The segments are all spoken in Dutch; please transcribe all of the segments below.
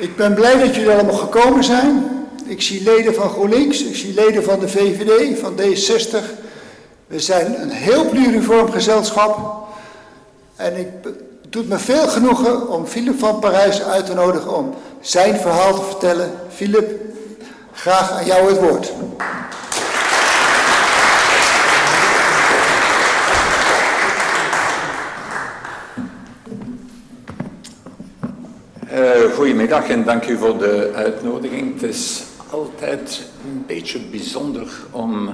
Ik ben blij dat jullie allemaal gekomen zijn. Ik zie leden van GroenLinks, ik zie leden van de VVD, van D60. We zijn een heel pluriform gezelschap. En ik, het doet me veel genoegen om Philip van Parijs uit te nodigen om zijn verhaal te vertellen. Philip, graag aan jou het woord. Uh, goedemiddag en dank u voor de uitnodiging. Het is altijd een beetje bijzonder om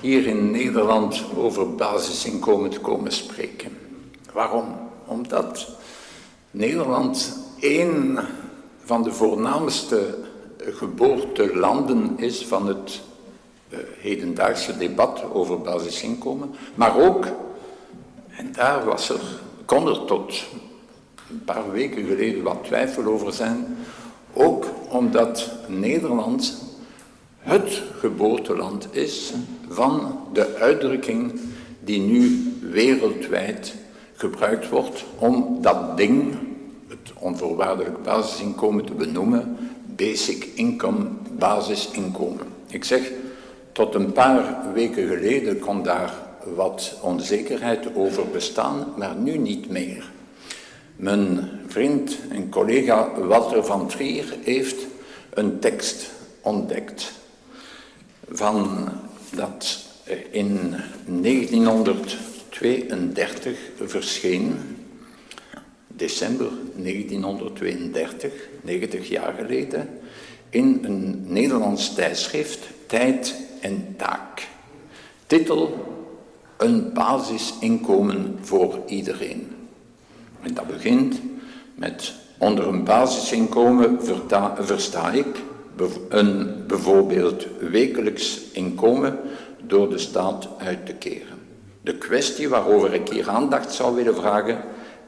hier in Nederland over basisinkomen te komen spreken. Waarom? Omdat Nederland één van de voornaamste geboortelanden is van het uh, hedendaagse debat over basisinkomen, maar ook, en daar was er, kon er tot een paar weken geleden wat twijfel over zijn, ook omdat Nederland het geboorteland is van de uitdrukking die nu wereldwijd gebruikt wordt om dat ding, het onvoorwaardelijk basisinkomen, te benoemen, basic income, basisinkomen. Ik zeg, tot een paar weken geleden kon daar wat onzekerheid over bestaan, maar nu niet meer. Mijn vriend en collega Walter van Trier heeft een tekst ontdekt van dat in 1932 verscheen, december 1932, 90 jaar geleden, in een Nederlands tijdschrift, Tijd en Taak. Titel, een basisinkomen voor iedereen. En dat begint met onder een basisinkomen versta ik een bijvoorbeeld wekelijks inkomen door de staat uit te keren. De kwestie waarover ik hier aandacht zou willen vragen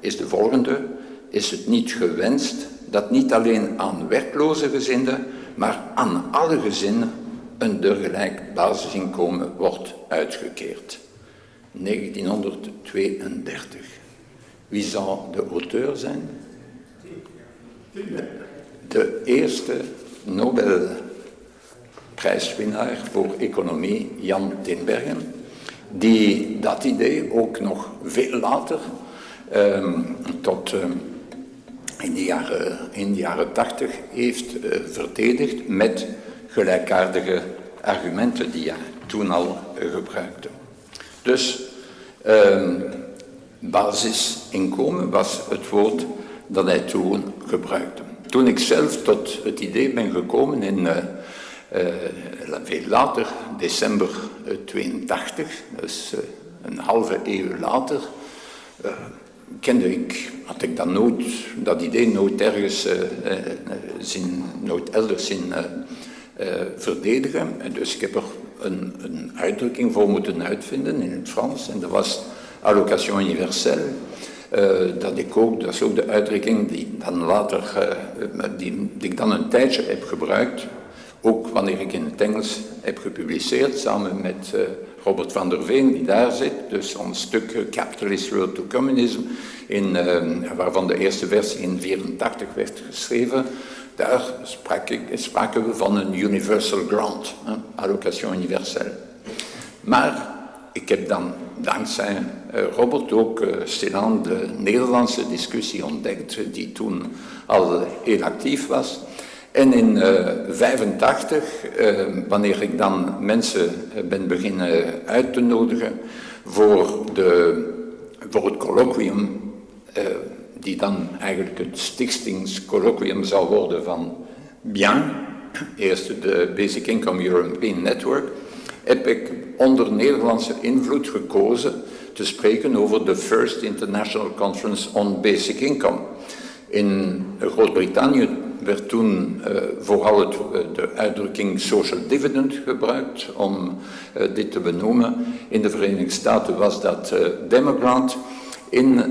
is de volgende. Is het niet gewenst dat niet alleen aan werkloze gezinnen, maar aan alle gezinnen een dergelijk basisinkomen wordt uitgekeerd? 1932. Wie zou de auteur zijn? De, de eerste Nobelprijswinnaar voor economie, Jan Tinbergen, die dat idee ook nog veel later, um, tot um, in, de jaren, in de jaren tachtig, heeft uh, verdedigd met gelijkaardige argumenten die hij toen al uh, gebruikte. Dus um, basisinkomen was het woord dat hij toen gebruikte. Toen ik zelf tot het idee ben gekomen in uh, veel later, december 82, dus uh, een halve eeuw later, kende ik, had ik dat nooit, dat idee nooit ergens nooit elders zien verdedigen. En dus ik heb er een, een uitdrukking voor moeten uitvinden in het Frans en dat was allocation universelle. Uh, dat is ook de uitdrukking die, dan later, uh, die, ik dan een tijdje heb gebruikt, ook wanneer ik in het Engels heb gepubliceerd, samen met uh, Robert van der Veen, die daar zit, dus ons stuk Capitalist Road to Communism, in, waarvan de eerste versie in 1984 werd geschreven, daar sprak ik, spraken we van een universal grant, allocation universelle. Maar ik heb dan dankzij uh, Robert ook uh, stilaan de Nederlandse discussie ontdekt, die toen al heel actief was. En in 1985, uh, wanneer ik dan mensen ben beginnen uit te nodigen voor, de, voor het colloquium, die dan eigenlijk het stichtingscolloquium zou worden van BIEN, eerst de Basic Income European Network, heb ik onder Nederlandse invloed gekozen te spreken over de First International Conference on Basic Income. In Groot-Brittannië werd toen uh, vooral het, uh, de uitdrukking social dividend gebruikt om uh, dit te benoemen. In de Verenigde Staten was dat Democrat. In,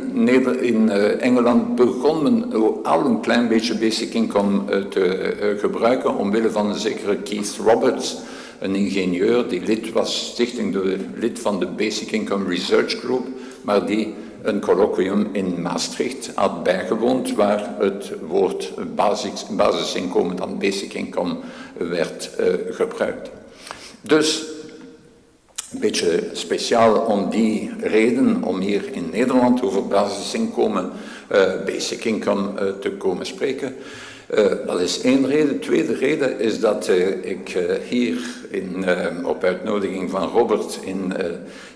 in Engeland begon men al een klein beetje basic income te gebruiken omwille van een zekere Keith Roberts, een ingenieur die lid was, stichting lid van de Basic Income Research Group, maar die een colloquium in Maastricht had bijgewoond waar het woord basis, basisinkomen, dan basic income, werd uh, gebruikt. Dus een beetje speciaal om die reden, om hier in Nederland over basisinkomen, uh, basic income uh, te komen spreken. Uh, dat is één reden. De tweede reden is dat ik hier in, op uitnodiging van Robert in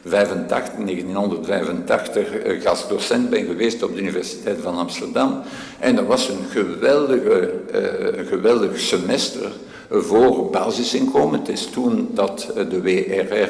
85, 1985 gastdocent ben geweest op de Universiteit van Amsterdam. En dat was een geweldige, geweldig semester voor basisinkomen. Het is toen dat de WRR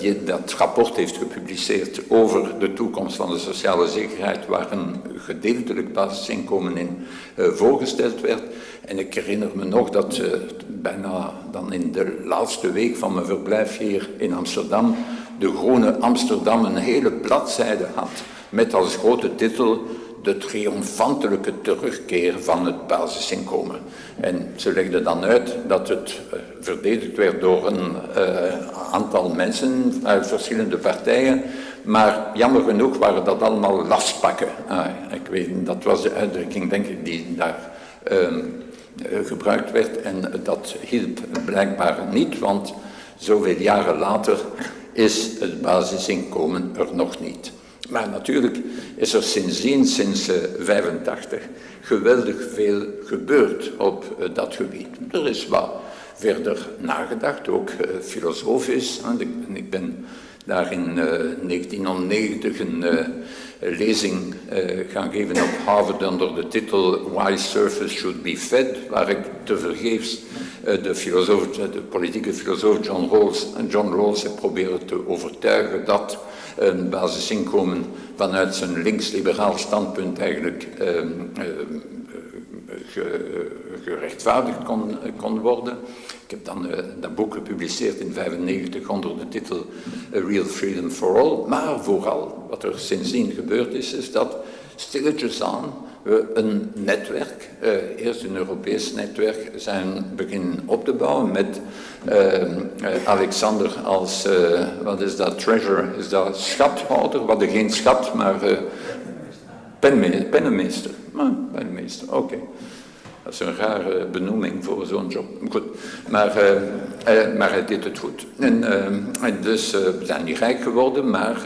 die dat rapport heeft gepubliceerd over de toekomst van de sociale zekerheid, waar een gedeeltelijk basisinkomen in uh, voorgesteld werd. En ik herinner me nog dat uh, bijna dan in de laatste week van mijn verblijf hier in Amsterdam de Groene Amsterdam een hele bladzijde had met als grote titel de triomfantelijke terugkeer van het basisinkomen. En ze legden dan uit dat het uh, verdedigd werd door een uh, aantal mensen uit verschillende partijen, maar jammer genoeg waren dat allemaal lastpakken. Ah, ik weet, dat was de uitdrukking, denk ik, die daar uh, gebruikt werd en dat hielp blijkbaar niet, want zoveel jaren later is het basisinkomen er nog niet. Maar natuurlijk is er sindsdien, sinds 1985, uh, geweldig veel gebeurd op uh, dat gebied. Er is wat verder nagedacht, ook uh, filosofisch. Ik ben daar in 1990 een lezing gaan geven op Harvard onder de titel Why Surface Should Be Fed, waar ik tevergeefs de, filosoof, de politieke filosoof John Rawls, John Rawls heb proberen te overtuigen dat een basisinkomen vanuit zijn links-liberaal standpunt eigenlijk uh, uh, gerechtvaardigd kon, kon, worden. Ik heb dan uh, dat boek gepubliceerd in 1995 onder de titel A Real Freedom for All. Maar vooral, wat er sindsdien gebeurd is, is dat stilletjes aan we een netwerk, uh, eerst een Europees netwerk, zijn beginnen op te bouwen met uh, Alexander als, wat is dat, treasurer, is dat schathouder, wat geen schat, maar pennenmeester. Ah, pennenmeester, oké. Dat is een rare benoeming voor zo'n job. Goed, maar, uh, maar hij deed het goed. En, uh, dus we zijn niet rijk geworden, maar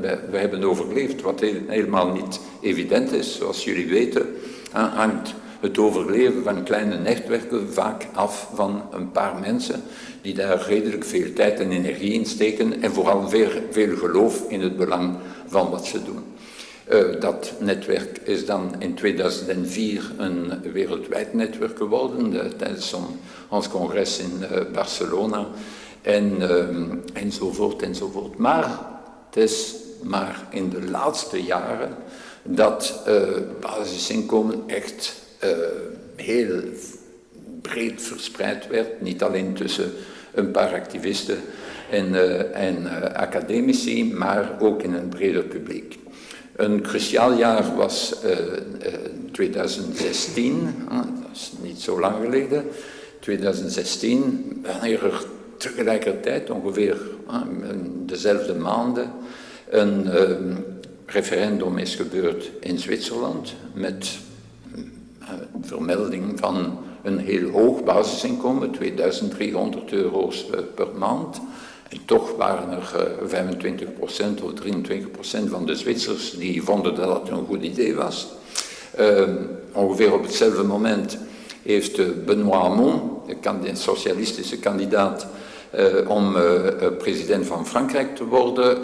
we, we, hebben overleefd, wat helemaal niet evident is. Zoals jullie weten hangt het overleven van kleine netwerken vaak af van een paar mensen die daar redelijk veel tijd en energie in steken en vooral veel, veel geloof in het belang van wat ze doen. Uh, dat netwerk is dan in 2004 een wereldwijd netwerk geworden uh, tijdens ons congres in uh, Barcelona en, enzovoort enzovoort. Maar het is maar in de laatste jaren dat basisinkomen echt heel breed verspreid werd, niet alleen tussen een paar activisten en, en academici, maar ook in een breder publiek. Een cruciaal jaar was uh, uh, 2016, uh, dat is niet zo lang geleden, 2016, wanneer er tegelijkertijd, ongeveer dezelfde maanden, een ehm, referendum is gebeurd in Zwitserland met eh, vermelding van een heel hoog basisinkomen, 2300 euro's eh, per maand. En toch waren er uh, 25% of 23% van de Zwitsers die vonden dat dat een goed idee was. Uh, ongeveer op hetzelfde moment heeft uh, Benoît Hamon, de socialistische kandidaat, uh, om uh, president van Frankrijk te worden,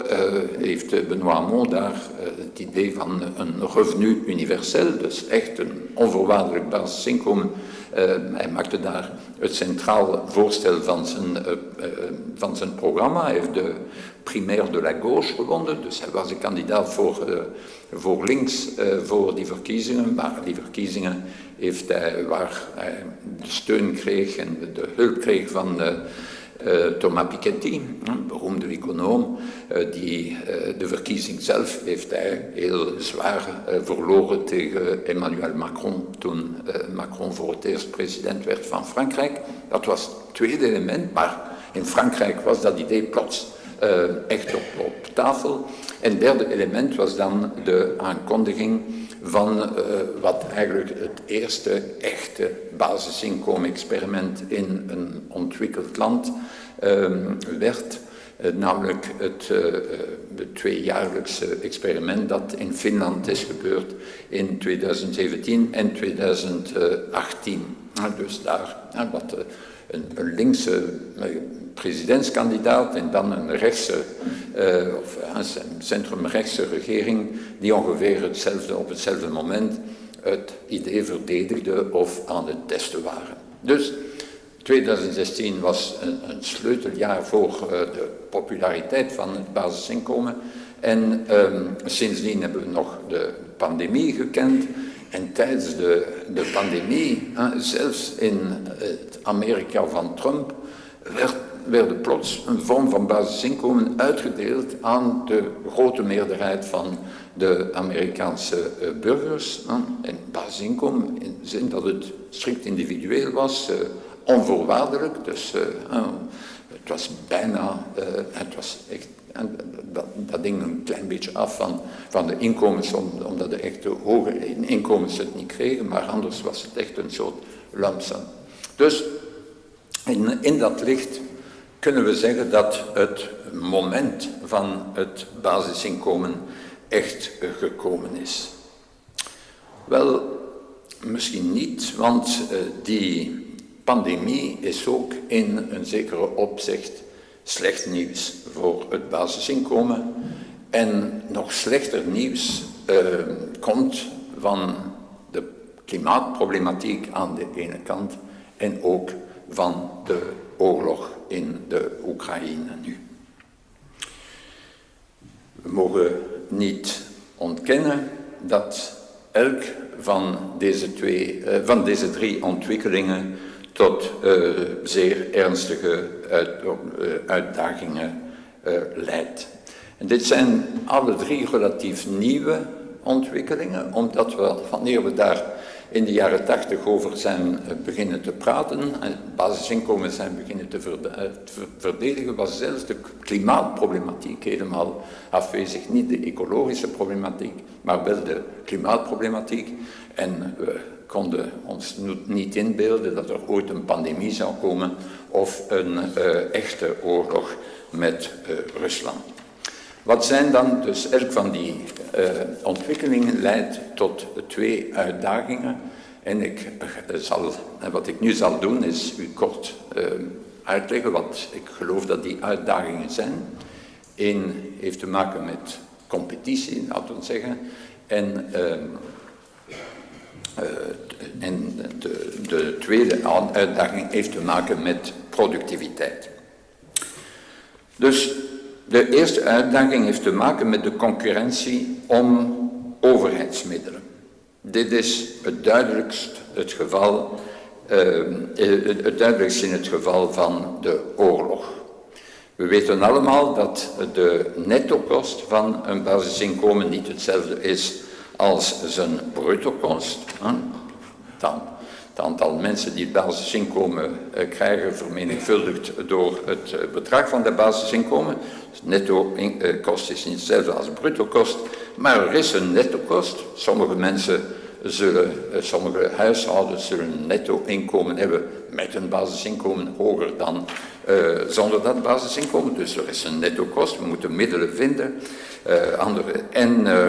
heeft Benoît Hamon daar het idee van een revenu universeel, dus echt een onvoorwaardelijk basisinkomen hij maakte daar het centraal voorstel van zijn, van zijn programma. Hij heeft de primaire de la gauche gewonnen, dus hij was de kandidaat voor, voor links voor die verkiezingen. Maar die verkiezingen heeft hij, waar hij de steun kreeg en de hulp kreeg van Thomas Piketty, een beroemde econoom, uh, die uh, de verkiezing zelf heeft hij heel zwaar verloren tegen Emmanuel Macron, toen Macron voor het eerst president werd van Frankrijk. Dat was het tweede element, maar in Frankrijk was dat idee plots echt op, op tafel. En het derde element was dan de aankondiging van uh, wat eigenlijk het eerste echte basisinkomen-experiment in een ontwikkeld land uh, werd. Uh, namelijk het het tweejaarlijkse experiment dat in Finland is gebeurd in 2017 en 2018. Dus daar wat een, linkse presidentskandidaat en dan een rechtse, uh, of een centrumrechtse regering die ongeveer hetzelfde, op hetzelfde moment het idee verdedigde of aan het testen waren. Dus 2016 was een, een sleuteljaar voor de populariteit van het basisinkomen. En um, sindsdien hebben we nog de pandemie gekend. En tijdens de, de pandemie, zelfs in het Amerika van Trump, werd, werden plots een vorm van basisinkomen uitgedeeld aan de grote meerderheid van de Amerikaanse uh, burgers. Hè. En basisinkomen in de zin dat het strikt individueel was, uh, onvoorwaardelijk. Dus uh, het was bijna, het was echt dat, ding een klein beetje af van, van de inkomens, omdat de echte hoge inkomens het niet kregen, maar anders was het echt een soort lump Dus in, in dat licht kunnen we zeggen dat het moment van het basisinkomen echt gekomen is. Wel, misschien niet, want uh, die pandemie is ook in een zekere opzicht slecht nieuws voor het basisinkomen. En nog slechter nieuws uh, komt van de klimaatproblematiek aan de ene kant en ook van de oorlog in de Oekraïne nu. We mogen niet ontkennen dat elk van deze, twee, uh, van deze drie ontwikkelingen tot uh, zeer ernstige uh, uitdagingen leidt. En dit zijn alle drie relatief nieuwe ontwikkelingen, omdat we, wanneer we daar in de jaren tachtig over zijn beginnen te praten, en basisinkomen zijn beginnen te verdedigen, was zelfs de klimaatproblematiek helemaal afwezig. Niet de ecologische problematiek, maar wel de klimaatproblematiek. En we konden ons niet inbeelden dat er ooit een pandemie zou komen of een echte oorlog met Rusland. Wat zijn dan, dus elk van die uh, ontwikkelingen leidt tot twee uitdagingen. En ik zal, wat ik nu zal doen is u kort uitleggen wat ik geloof dat die uitdagingen zijn. Eén heeft te maken met competitie, laten we zeggen. En en de, de, tweede uitdaging heeft te maken met productiviteit. Dus de eerste uitdaging heeft te maken met de concurrentie om overheidsmiddelen. Dit is het duidelijkst het geval, uh, het duidelijkst in het geval van de oorlog. We weten allemaal dat de nettokost van een basisinkomen niet hetzelfde is als zijn brutokost. Dan het aantal mensen die het basisinkomen eh, krijgen vermenigvuldigd door het eh, bedrag van de basisinkomen. Dus netto eh, kost is niet hetzelfde als bruto kost, maar er is een netto kost. Sommige mensen zullen, sommige huishoudens zullen een netto inkomen hebben met een basisinkomen hoger dan zonder dat basisinkomen. Dus er is een netto kost, we moeten middelen vinden. Andere, en uh,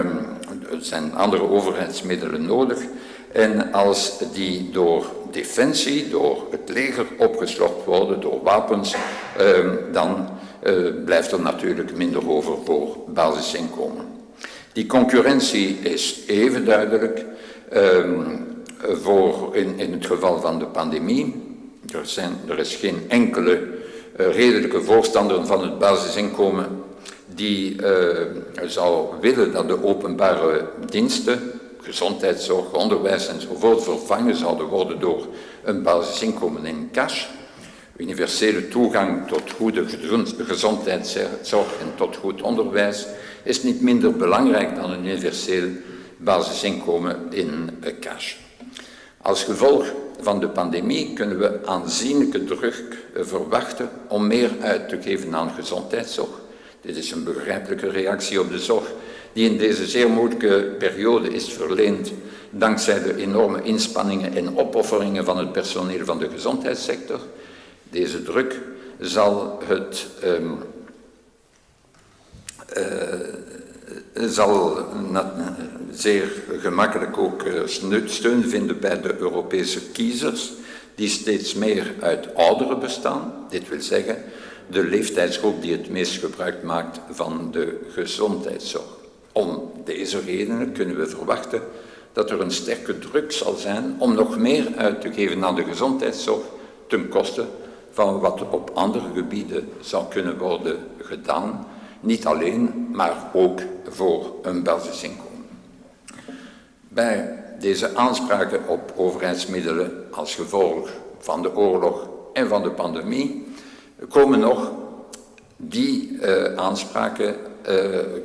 er zijn andere overheidsmiddelen nodig. En als die door defensie, door het leger opgeslokt worden, door wapens, eh, dan eh, blijft er natuurlijk minder over voor basisinkomen. Die concurrentie is even duidelijk eh, voor in, in het geval van de pandemie. Er, zijn, er is geen enkele uh, redelijke voorstander van het basisinkomen die uh, zou willen dat de openbare diensten gezondheidszorg, onderwijs enzovoort vervangen zouden worden door een basisinkomen in cash. Universele toegang tot goede gezondheidszorg en tot goed onderwijs is niet minder belangrijk dan een universeel basisinkomen in cash. Als gevolg van de pandemie kunnen we aanzienlijke druk verwachten om meer uit te geven aan gezondheidszorg. Dit is een begrijpelijke reactie op de zorg die in deze zeer moeilijke periode is verleend dankzij de enorme inspanningen en opofferingen van het personeel van de gezondheidssector. Deze druk zal het um, uh, zal zeer gemakkelijk ook eh, steun vinden bij de Europese kiezers, die steeds meer uit ouderen bestaan. Dit wil zeggen, de leeftijdsgroep die het meest gebruik maakt van de gezondheidszorg. Om deze redenen kunnen we verwachten dat er een sterke druk zal zijn om nog meer uit te geven aan de gezondheidszorg ten koste van wat op andere gebieden zou kunnen worden gedaan, niet alleen, maar ook voor een basisinkomen. Bij deze aanspraken op overheidsmiddelen als gevolg van de oorlog en van de pandemie komen nog die uh, aanspraken,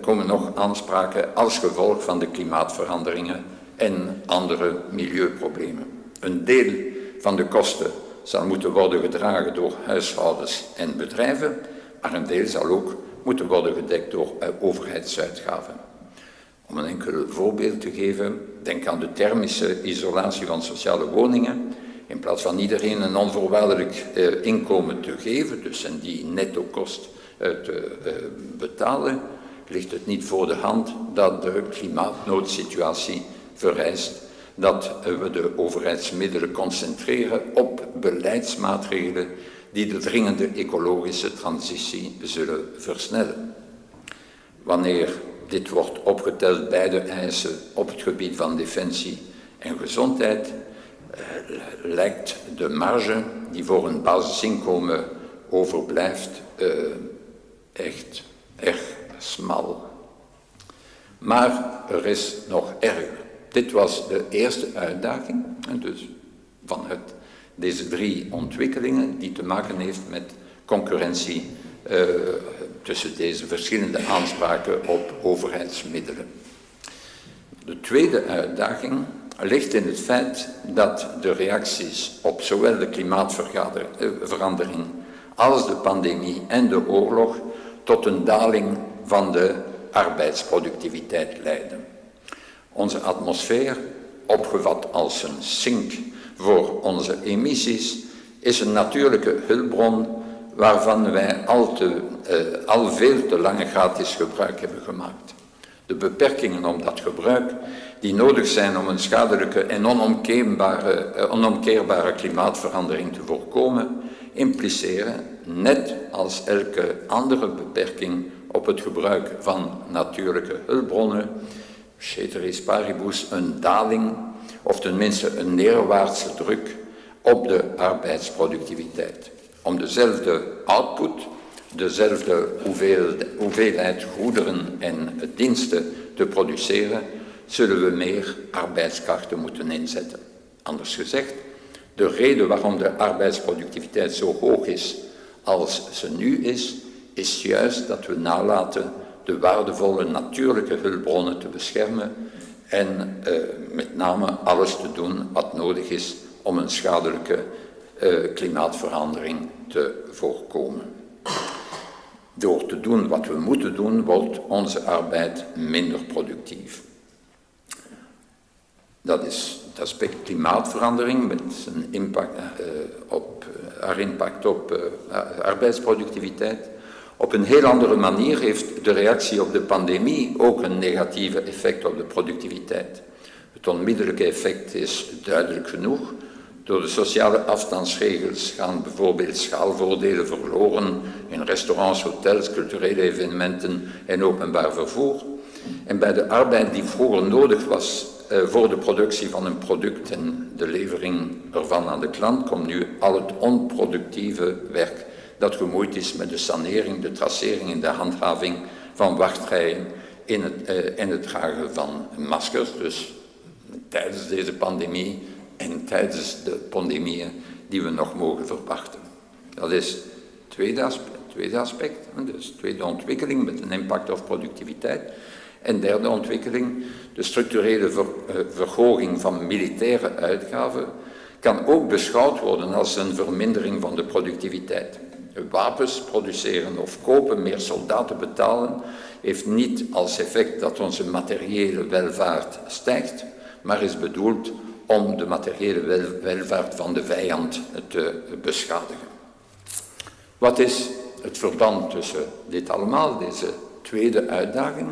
komen nog aanspraken als gevolg van de klimaatveranderingen en andere milieuproblemen. Een deel van de kosten zal moeten worden gedragen door huishoudens en bedrijven, maar een deel zal ook moeten worden gedekt door uh, overheidsuitgaven. Om een enkel voorbeeld te geven, denk aan de thermische isolatie van sociale woningen. In plaats van iedereen een onvoorwaardelijk uh, inkomen te geven, dus en die netto kost te uh, betalen, ligt het niet voor de hand dat de klimaatnoodsituatie vereist dat we de overheidsmiddelen concentreren op beleidsmaatregelen die de dringende ecologische transitie zullen versnellen. Wanneer dit wordt opgeteld bij de eisen op het gebied van defensie en gezondheid, eh, lijkt de marge die voor een basisinkomen overblijft eh, echt erg smal. Maar er is nog erger. Dit was de eerste uitdaging, dus van het, deze drie ontwikkelingen die te maken heeft met concurrentie uh, tussen deze verschillende aanspraken op overheidsmiddelen. De tweede uitdaging ligt in het feit dat de reacties op zowel de klimaatverandering als de pandemie en de oorlog tot een daling van de arbeidsproductiviteit leiden. Onze atmosfeer, opgevat als een sink voor onze emissies, is een natuurlijke hulpbron waarvan wij al, te, uh, al veel te lange gratis gebruik hebben gemaakt. De beperkingen om dat gebruik, die nodig zijn om een schadelijke en onomkeerbare, uh, onomkeerbare klimaatverandering te voorkomen, impliceren, net als elke andere beperking op het gebruik van natuurlijke hulpbronnen, ceteris paribus, een daling of tenminste een neerwaartse druk op de arbeidsproductiviteit om dezelfde output, dezelfde hoeveelheid goederen en diensten te produceren, zullen we meer arbeidskrachten moeten inzetten. Anders gezegd, de reden waarom de arbeidsproductiviteit zo hoog is als ze nu is, is juist dat we nalaten de waardevolle natuurlijke hulpbronnen te beschermen en uh, met name alles te doen wat nodig is om een schadelijke uh, klimaatverandering te voorkomen. Door te doen wat we moeten doen, wordt onze arbeid minder productief. Dat is het aspect klimaatverandering met zijn impact, uh, op, haar impact op uh, arbeidsproductiviteit. Op een heel andere manier heeft de reactie op de pandemie ook een negatieve effect op de productiviteit. Het onmiddellijke effect is duidelijk genoeg. Door de sociale afstandsregels gaan bijvoorbeeld schaalvoordelen verloren in restaurants, hotels, culturele evenementen en openbaar vervoer. En bij de arbeid die vroeger nodig was eh, voor de productie van een product en de levering ervan aan de klant, komt nu al het onproductieve werk dat gemoeid is met de sanering, de tracering en de handhaving van wachtrijen in het, eh, en het dragen van maskers. Dus tijdens deze pandemie en tijdens de pandemieën die we nog mogen verwachten. Dat is het tweede aspect, tweede aspect dus tweede ontwikkeling met een impact op productiviteit. En derde ontwikkeling, de structurele ver, verhoging van militaire uitgaven, kan ook beschouwd worden als een vermindering van de productiviteit. wapens produceren of kopen, meer soldaten betalen, heeft niet als effect dat onze materiële welvaart stijgt, maar is bedoeld om de materiële welvaart van de vijand te beschadigen. Wat is het verband tussen dit allemaal, deze tweede uitdaging,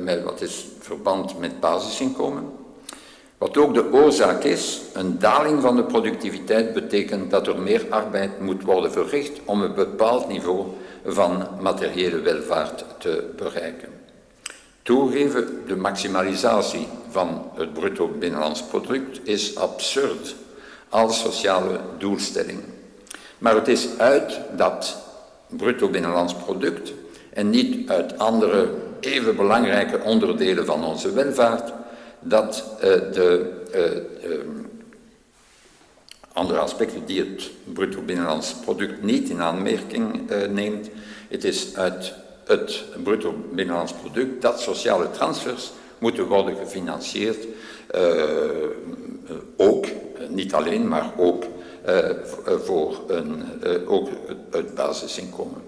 met wat is verband met basisinkomen? Wat ook de oorzaak is, een daling van de productiviteit betekent dat er meer arbeid moet worden verricht om een bepaald niveau van materiële welvaart te bereiken. Toegeven, de maximalisatie van het bruto binnenlands product is absurd als sociale doelstelling. Maar het is uit dat bruto binnenlands product en niet uit andere even belangrijke onderdelen van onze welvaart dat uh, de uh, uh, andere aspecten die het bruto binnenlands product niet in aanmerking neemt, het is uit het bruto binnenlands product dat sociale transfers moeten worden gefinancierd, ook, niet alleen, maar ook voor een, ook het basisinkomen.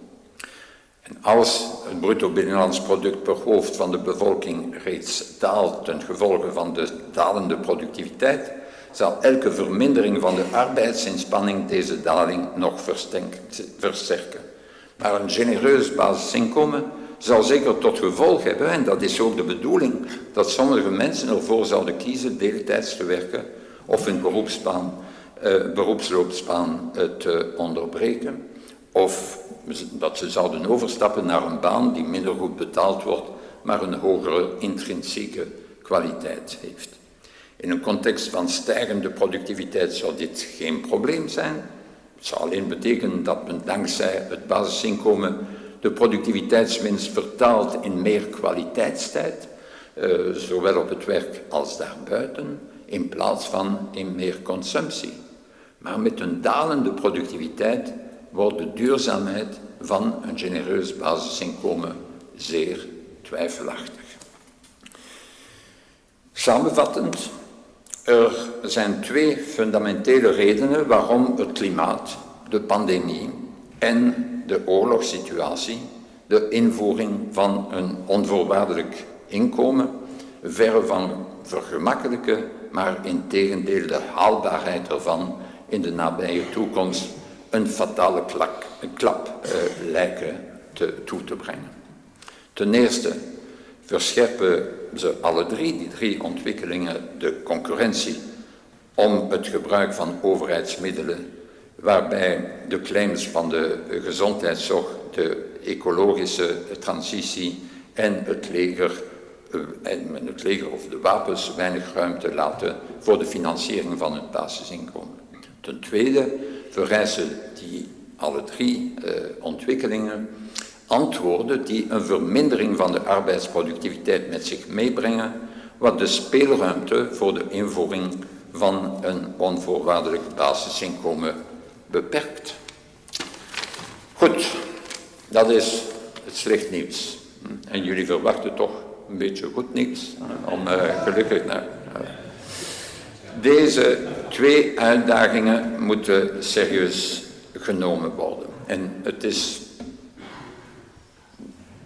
Als het bruto binnenlands product per hoofd van de bevolking reeds daalt ten gevolge van de dalende productiviteit, zal elke vermindering van de arbeidsinspanning deze daling nog versterken. Maar een genereus basisinkomen zal zeker tot gevolg hebben, en dat is ook de bedoeling, dat sommige mensen ervoor zouden kiezen deeltijds te werken of hun eh, beroepsloopsbaan eh, te onderbreken, of dat ze zouden overstappen naar een baan die minder goed betaald wordt, maar een hogere intrinsieke kwaliteit heeft. In een context van stijgende productiviteit zou dit geen probleem zijn. Het zou alleen betekenen dat men dankzij het basisinkomen de productiviteitswinst vertaalt in meer kwaliteitstijd, eh, zowel op het werk als daarbuiten, in plaats van in meer consumptie. Maar met een dalende productiviteit wordt de duurzaamheid van een genereus basisinkomen zeer twijfelachtig. Samenvattend, er zijn twee fundamentele redenen waarom het klimaat, de pandemie en de oorlogssituatie de invoering van een onvoorwaardelijk inkomen verre van vergemakkelijken, maar in tegendeel de haalbaarheid ervan in de nabije toekomst een fatale klak, een klap uh, lijken te, toe te brengen. Ten eerste verscherpen ze alle drie, die drie ontwikkelingen, de concurrentie om het gebruik van overheidsmiddelen, waarbij de claims van de gezondheidszorg, de ecologische transitie en het leger, uh, en het leger of de wapens weinig ruimte laten voor de financiering van het basisinkomen. Ten tweede vereisen die alle drie uh, ontwikkelingen antwoorden die een vermindering van de arbeidsproductiviteit met zich meebrengen, wat de speelruimte voor de invoering van een onvoorwaardelijk basisinkomen beperkt. Goed, dat is het slecht nieuws. En jullie verwachten toch een beetje goed nieuws, om uh, gelukkig naar. Uh, deze twee uitdagingen moeten serieus genomen worden. En het is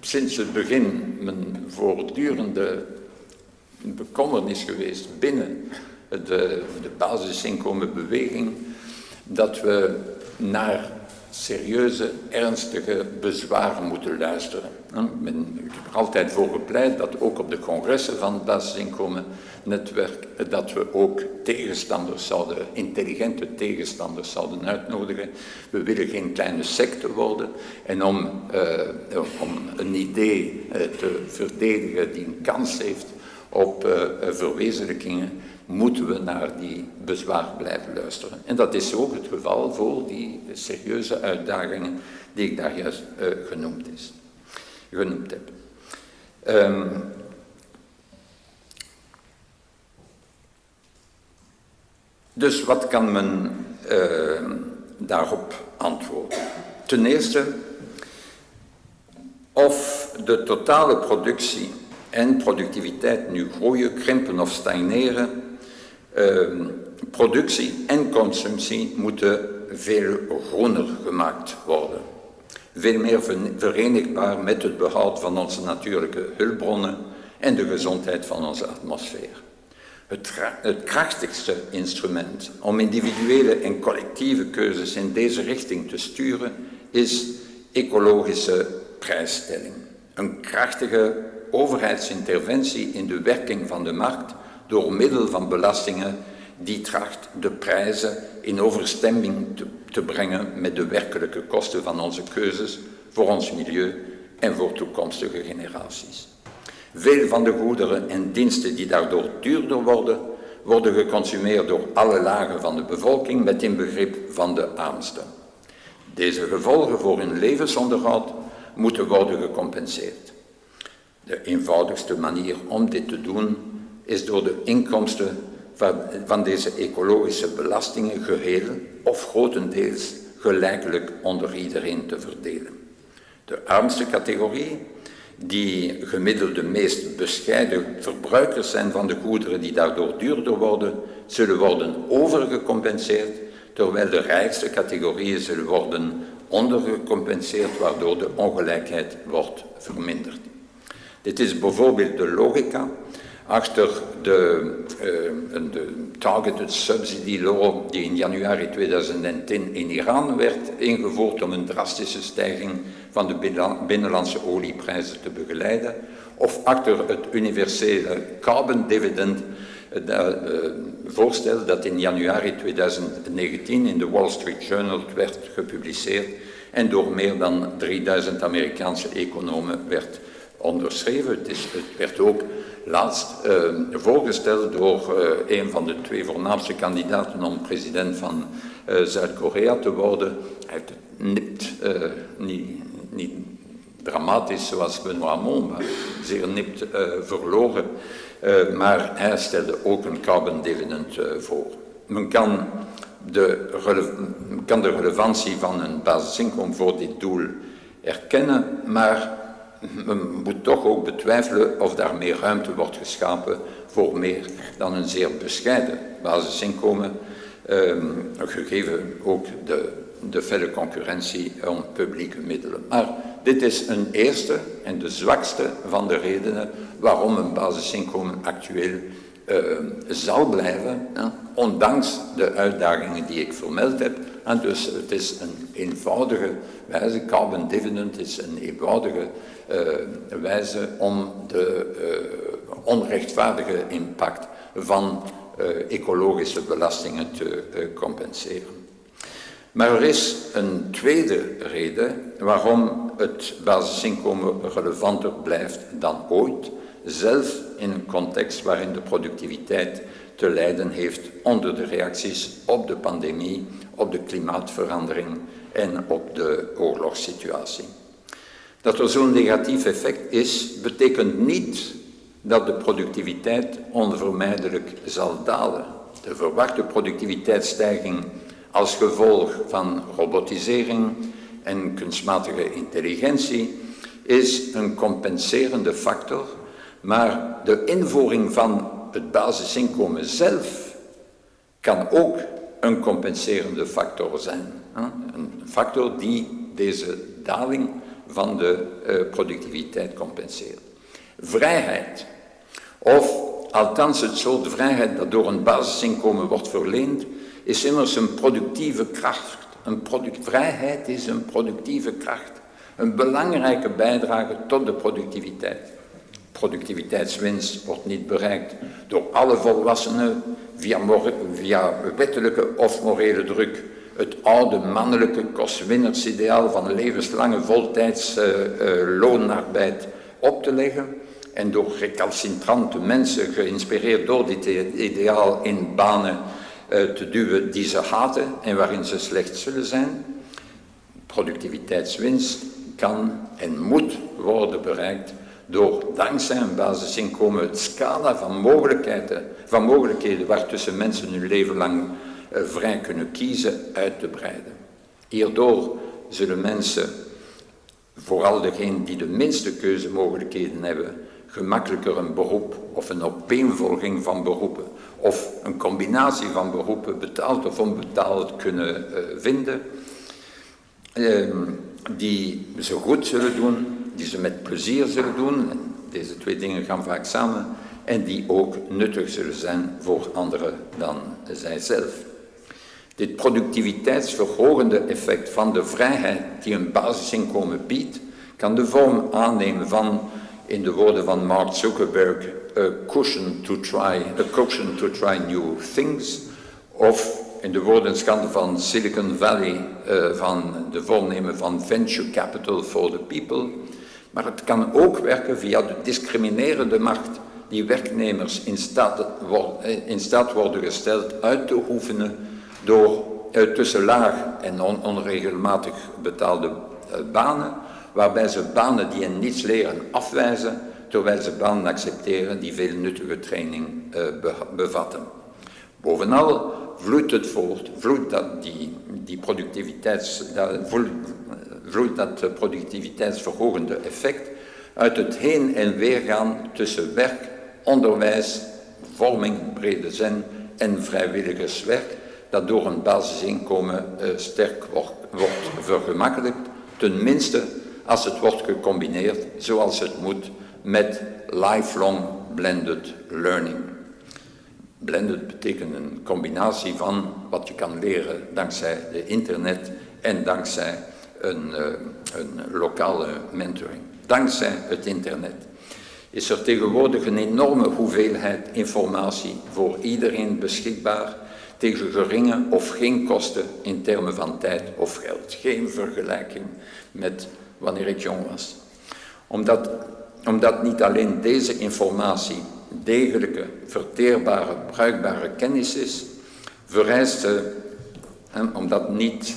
sinds het begin mijn voortdurende bekommernis geweest binnen de, de basisinkomenbeweging dat we naar serieuze, ernstige bezwaren moeten luisteren. Men, ik heb er altijd voor gepleit dat ook op de congressen van het basisinkomennetwerk, dat we ook tegenstanders zouden, intelligente tegenstanders zouden uitnodigen. We willen geen kleine secte worden en om, uh, om een idee uh, te verdedigen die een kans heeft op uh, verwezenlijkingen, moeten we naar die bezwaar blijven luisteren. En dat is ook het geval voor die serieuze uitdagingen die ik daar juist genoemd, is, genoemd heb. Um, dus wat kan men uh, daarop antwoorden? Ten eerste, of de totale productie en productiviteit nu groeien, krimpen of stagneren, uh, productie en consumptie moeten veel groener gemaakt worden. Veel meer verenigbaar met het behoud van onze natuurlijke hulpbronnen en de gezondheid van onze atmosfeer. Het, krachtigste instrument om individuele en collectieve keuzes in deze richting te sturen is ecologische prijsstelling. Een krachtige overheidsinterventie in de werking van de markt door middel van belastingen die tracht de prijzen in overstemming te, te brengen met de werkelijke kosten van onze keuzes voor ons milieu en voor toekomstige generaties. Veel van de goederen en diensten die daardoor duurder worden, worden geconsumeerd door alle lagen van de bevolking met inbegrip van de armsten. Deze gevolgen voor hun levensonderhoud moeten worden gecompenseerd. De eenvoudigste manier om dit te doen is door de inkomsten van, deze ecologische belastingen geheel of grotendeels gelijkelijk onder iedereen te verdelen. De armste categorie, die gemiddeld de meest bescheiden verbruikers zijn van de goederen die daardoor duurder worden, zullen worden overgecompenseerd, terwijl de rijkste categorieën zullen worden ondergecompenseerd, waardoor de ongelijkheid wordt verminderd. Dit is bijvoorbeeld de logica achter de, uh, de Targeted Subsidy Law die in januari 2010 in Iran werd ingevoerd om een drastische stijging van de binnenlandse olieprijzen te begeleiden, of achter het universele carbon dividend uh, voorstel dat in januari 2019 in de Wall Street Journal werd gepubliceerd en door meer dan 3000 Amerikaanse economen werd onderschreven. Het, is, het werd ook laatst uh, voorgesteld door uh, een van de twee voornaamste kandidaten om president van uh, Zuid-Korea te worden. Hij heeft het nipt, niet, niet, dramatisch zoals Benoît Hamon, maar zeer nipt verloren. maar hij stelde ook een carbon dividend voor. Men kan de, kan de relevantie van een basisinkomen voor dit doel erkennen, maar men moet toch ook betwijfelen of daar meer ruimte wordt geschapen voor meer dan een zeer bescheiden basisinkomen, ehm, gegeven ook de, de felle concurrentie om publieke middelen. Maar dit is een eerste en de zwakste van de redenen waarom een basisinkomen actueel uh, zal blijven, ondanks de uitdagingen die ik vermeld heb. En dus het is een eenvoudige wijze, carbon dividend is een eenvoudige wijze om de uh, onrechtvaardige impact van ecologische belastingen te compenseren. Maar er is een tweede reden waarom het basisinkomen relevanter blijft dan ooit, zelfs in een context waarin de productiviteit te lijden heeft onder de reacties op de pandemie, op de klimaatverandering en op de oorlogssituatie. Dat er zo'n negatief effect is, betekent niet dat de productiviteit onvermijdelijk zal dalen. De verwachte productiviteitsstijging als gevolg van robotisering en kunstmatige intelligentie is een compenserende factor maar de invoering van het basisinkomen zelf kan ook een compenserende factor zijn. Een factor die deze daling van de eh, productiviteit compenseert. Vrijheid, of althans het soort vrijheid dat door een basisinkomen wordt verleend, is immers een productieve kracht. Een vrijheid is een productieve kracht, een belangrijke bijdrage tot de productiviteit productiviteitswinst wordt niet bereikt door alle volwassenen via, via wettelijke of morele druk. Het oude mannelijke kostwinnersideaal van levenslange voltijds uh, uh, loonarbeid op te leggen en door recalcitrante mensen, geïnspireerd door dit ideaal, in banen uh, te duwen die ze haten en waarin ze slecht zullen zijn. Productiviteitswinst kan en moet worden bereikt door dankzij een basisinkomen het scala van mogelijkheden, van mogelijkheden waartussen mensen hun leven lang vrij kunnen kiezen uit te breiden. Hierdoor zullen mensen, vooral degenen die de minste keuzemogelijkheden hebben, gemakkelijker een beroep of een opeenvolging van beroepen of een combinatie van beroepen, betaald of onbetaald, kunnen uh, vinden, uh, die ze goed zullen doen, die ze met plezier zullen doen, en deze twee dingen gaan vaak samen, en die ook nuttig zullen zijn voor anderen dan zijzelf. Dit productiviteitsverhogende effect van de vrijheid die een basisinkomen biedt, kan de vorm aannemen van, in de woorden van Mark Zuckerberg, a cushion to try, a cushion to try new things, of in de woordenschande van Silicon Valley, uh, van de voornemen van venture capital for the people, maar het kan ook werken via de discriminerende macht die werknemers in staat, eh, in staat worden gesteld uit te oefenen door uh, tussen laag en on onregelmatig betaalde uh, banen, waarbij ze banen die hen niets leren afwijzen, terwijl ze banen accepteren die veel nuttige training be bevatten. Bovenal vloeit het voort, vloeit dat, die, die productiviteits, dat, vloeit dat productiviteitsverhogende effect uit het heen en weer gaan tussen werk, onderwijs, vorming, brede zin en vrijwilligerswerk, dat door een basisinkomen uh, sterk wordt, wordt vergemakkelijkt, tenminste als het wordt gecombineerd zoals het moet met lifelong blended learning. Blended betekent een combinatie van wat je kan leren dankzij de internet en dankzij een, uh, een lokale mentoring. Dankzij het internet is er tegenwoordig een enorme hoeveelheid informatie voor iedereen beschikbaar tegen geringe of geen kosten in termen van tijd of geld. Geen vergelijking met wanneer ik jong was. Omdat, omdat niet alleen deze informatie degelijke, verteerbare, bruikbare kennis is, vereist ze, omdat, niet,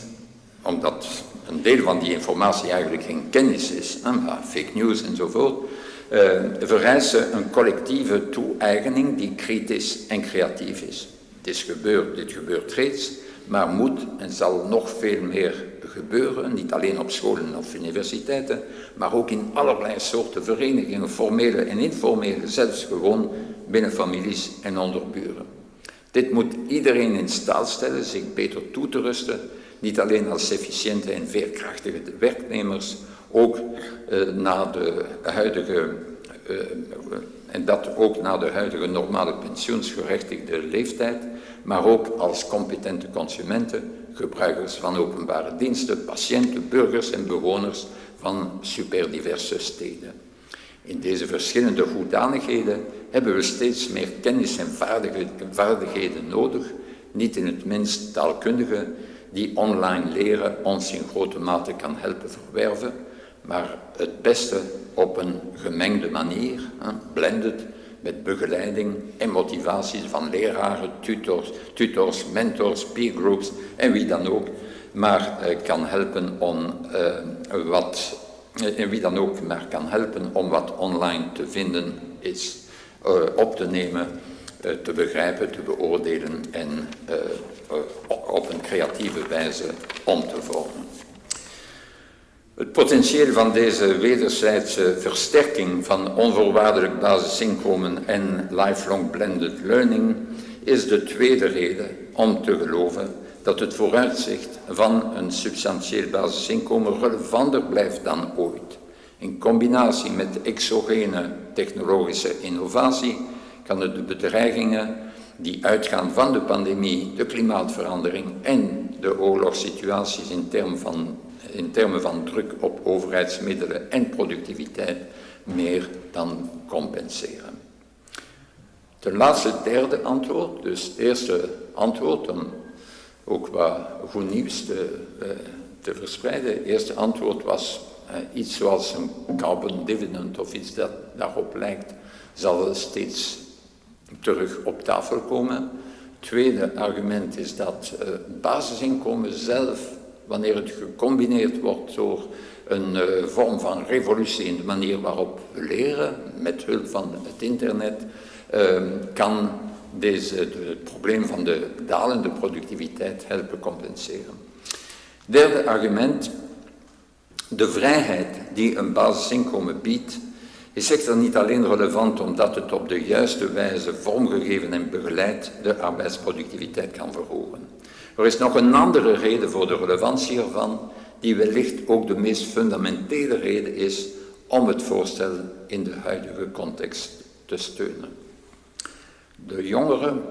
omdat een deel van die informatie eigenlijk geen kennis is, maar fake news enzovoort, uh, vereist ze een collectieve toe-eigening die kritisch en creatief is. Is gebeurd, dit gebeurt reeds, maar moet en zal nog veel meer gebeuren, niet alleen op scholen of universiteiten, maar ook in allerlei soorten verenigingen, formele en informele, zelfs gewoon binnen families en onder buren. Dit moet iedereen in staat stellen zich beter toe te rusten, niet alleen als efficiënte en veerkrachtige werknemers, ook uh, na de huidige uh, en dat ook na de huidige normale pensioensgerechtigde leeftijd, maar ook als competente consumenten, gebruikers van openbare diensten, patiënten, burgers en bewoners van superdiverse steden. In deze verschillende hoedanigheden hebben we steeds meer kennis en vaardigheden nodig, niet in het minst taalkundige, die online leren ons in grote mate kan helpen verwerven, maar het beste op een gemengde manier, blended, met begeleiding en motivatie van leraren, tutors, tutors mentors, peergroups en wie dan ook, maar uh, kan helpen om uh, wat, en uh, wie dan ook maar kan helpen om wat online te vinden is, op te nemen, te begrijpen, te beoordelen en op een creatieve wijze om te vormen. Het potentieel van deze wederzijdse versterking van onvoorwaardelijk basisinkomen en lifelong blended learning is de tweede reden om te geloven dat het vooruitzicht van een substantieel basisinkomen relevanter blijft dan ooit. In combinatie met exogene technologische innovatie kan het de bedreigingen die uitgaan van de pandemie, de klimaatverandering en de oorlogssituaties in termen van in termen van druk op overheidsmiddelen en productiviteit meer dan compenseren. Ten laatste derde antwoord, dus eerste antwoord om ook wat goed nieuws te, uh, verspreiden. Eerste antwoord was uh, iets zoals een carbon dividend of iets dat daarop lijkt, zal steeds terug op tafel komen. Tweede argument is dat uh, basisinkomen zelf wanneer het gecombineerd wordt door een uh, vorm van revolutie in de manier waarop we leren, met hulp van het internet, uh, kan deze, het probleem van de dalende productiviteit helpen compenseren. Derde argument, de vrijheid die een basisinkomen biedt, is echter niet alleen relevant omdat het op de juiste wijze vormgegeven en begeleid de arbeidsproductiviteit kan verhogen. Er is nog een andere reden voor de relevantie ervan, die wellicht ook de meest fundamentele reden is om het voorstel in de huidige context te steunen. De jongeren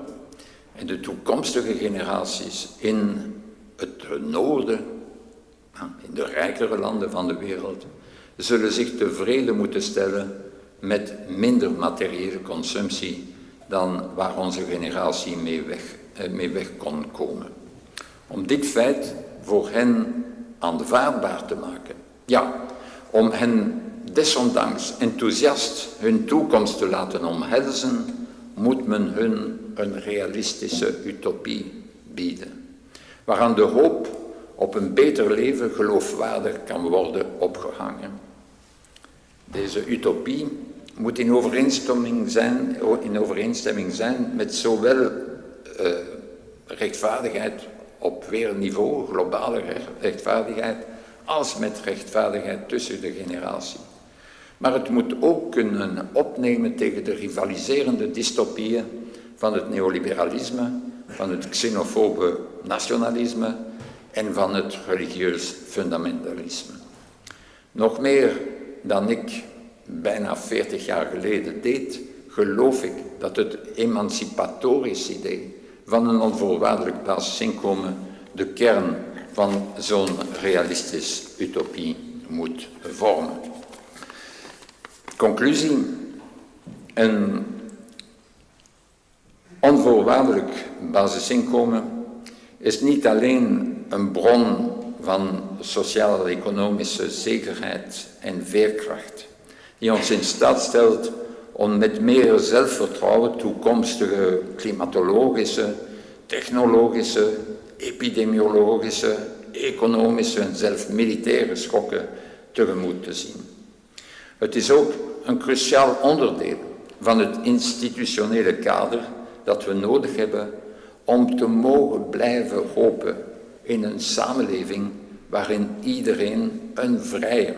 en de toekomstige generaties in het noorden, in de rijkere landen van de wereld, zullen zich tevreden moeten stellen met minder materiële consumptie dan waar onze generatie mee weg, eh, mee weg kon komen. Om dit feit voor hen aanvaardbaar te maken. Ja, om hen desondanks enthousiast hun toekomst te laten omhelzen, moet men hun een realistische utopie bieden, waaraan de hoop op een beter leven geloofwaardig kan worden opgehangen. Deze utopie moet in overeenstemming zijn, in overeenstemming zijn met zowel uh, rechtvaardigheid op wereldniveau, globale rechtvaardigheid, als met rechtvaardigheid tussen de generatie. Maar het moet ook kunnen opnemen tegen de rivaliserende dystopieën van het neoliberalisme, van het xenofobe nationalisme en van het religieus fundamentalisme. Nog meer dan ik bijna 40 jaar geleden deed, geloof ik dat het emancipatorisch idee van een onvoorwaardelijk basisinkomen de kern van zo'n realistisch utopie moet vormen. Conclusie. Een onvoorwaardelijk basisinkomen is niet alleen een bron van sociaal-economische zekerheid en veerkracht, die ons in staat stelt om met meer zelfvertrouwen toekomstige klimatologische, technologische, epidemiologische, economische en zelfs militaire schokken tegemoet te zien. Het is ook een cruciaal onderdeel van het institutionele kader dat we nodig hebben om te mogen blijven hopen in een samenleving waarin iedereen een vrijer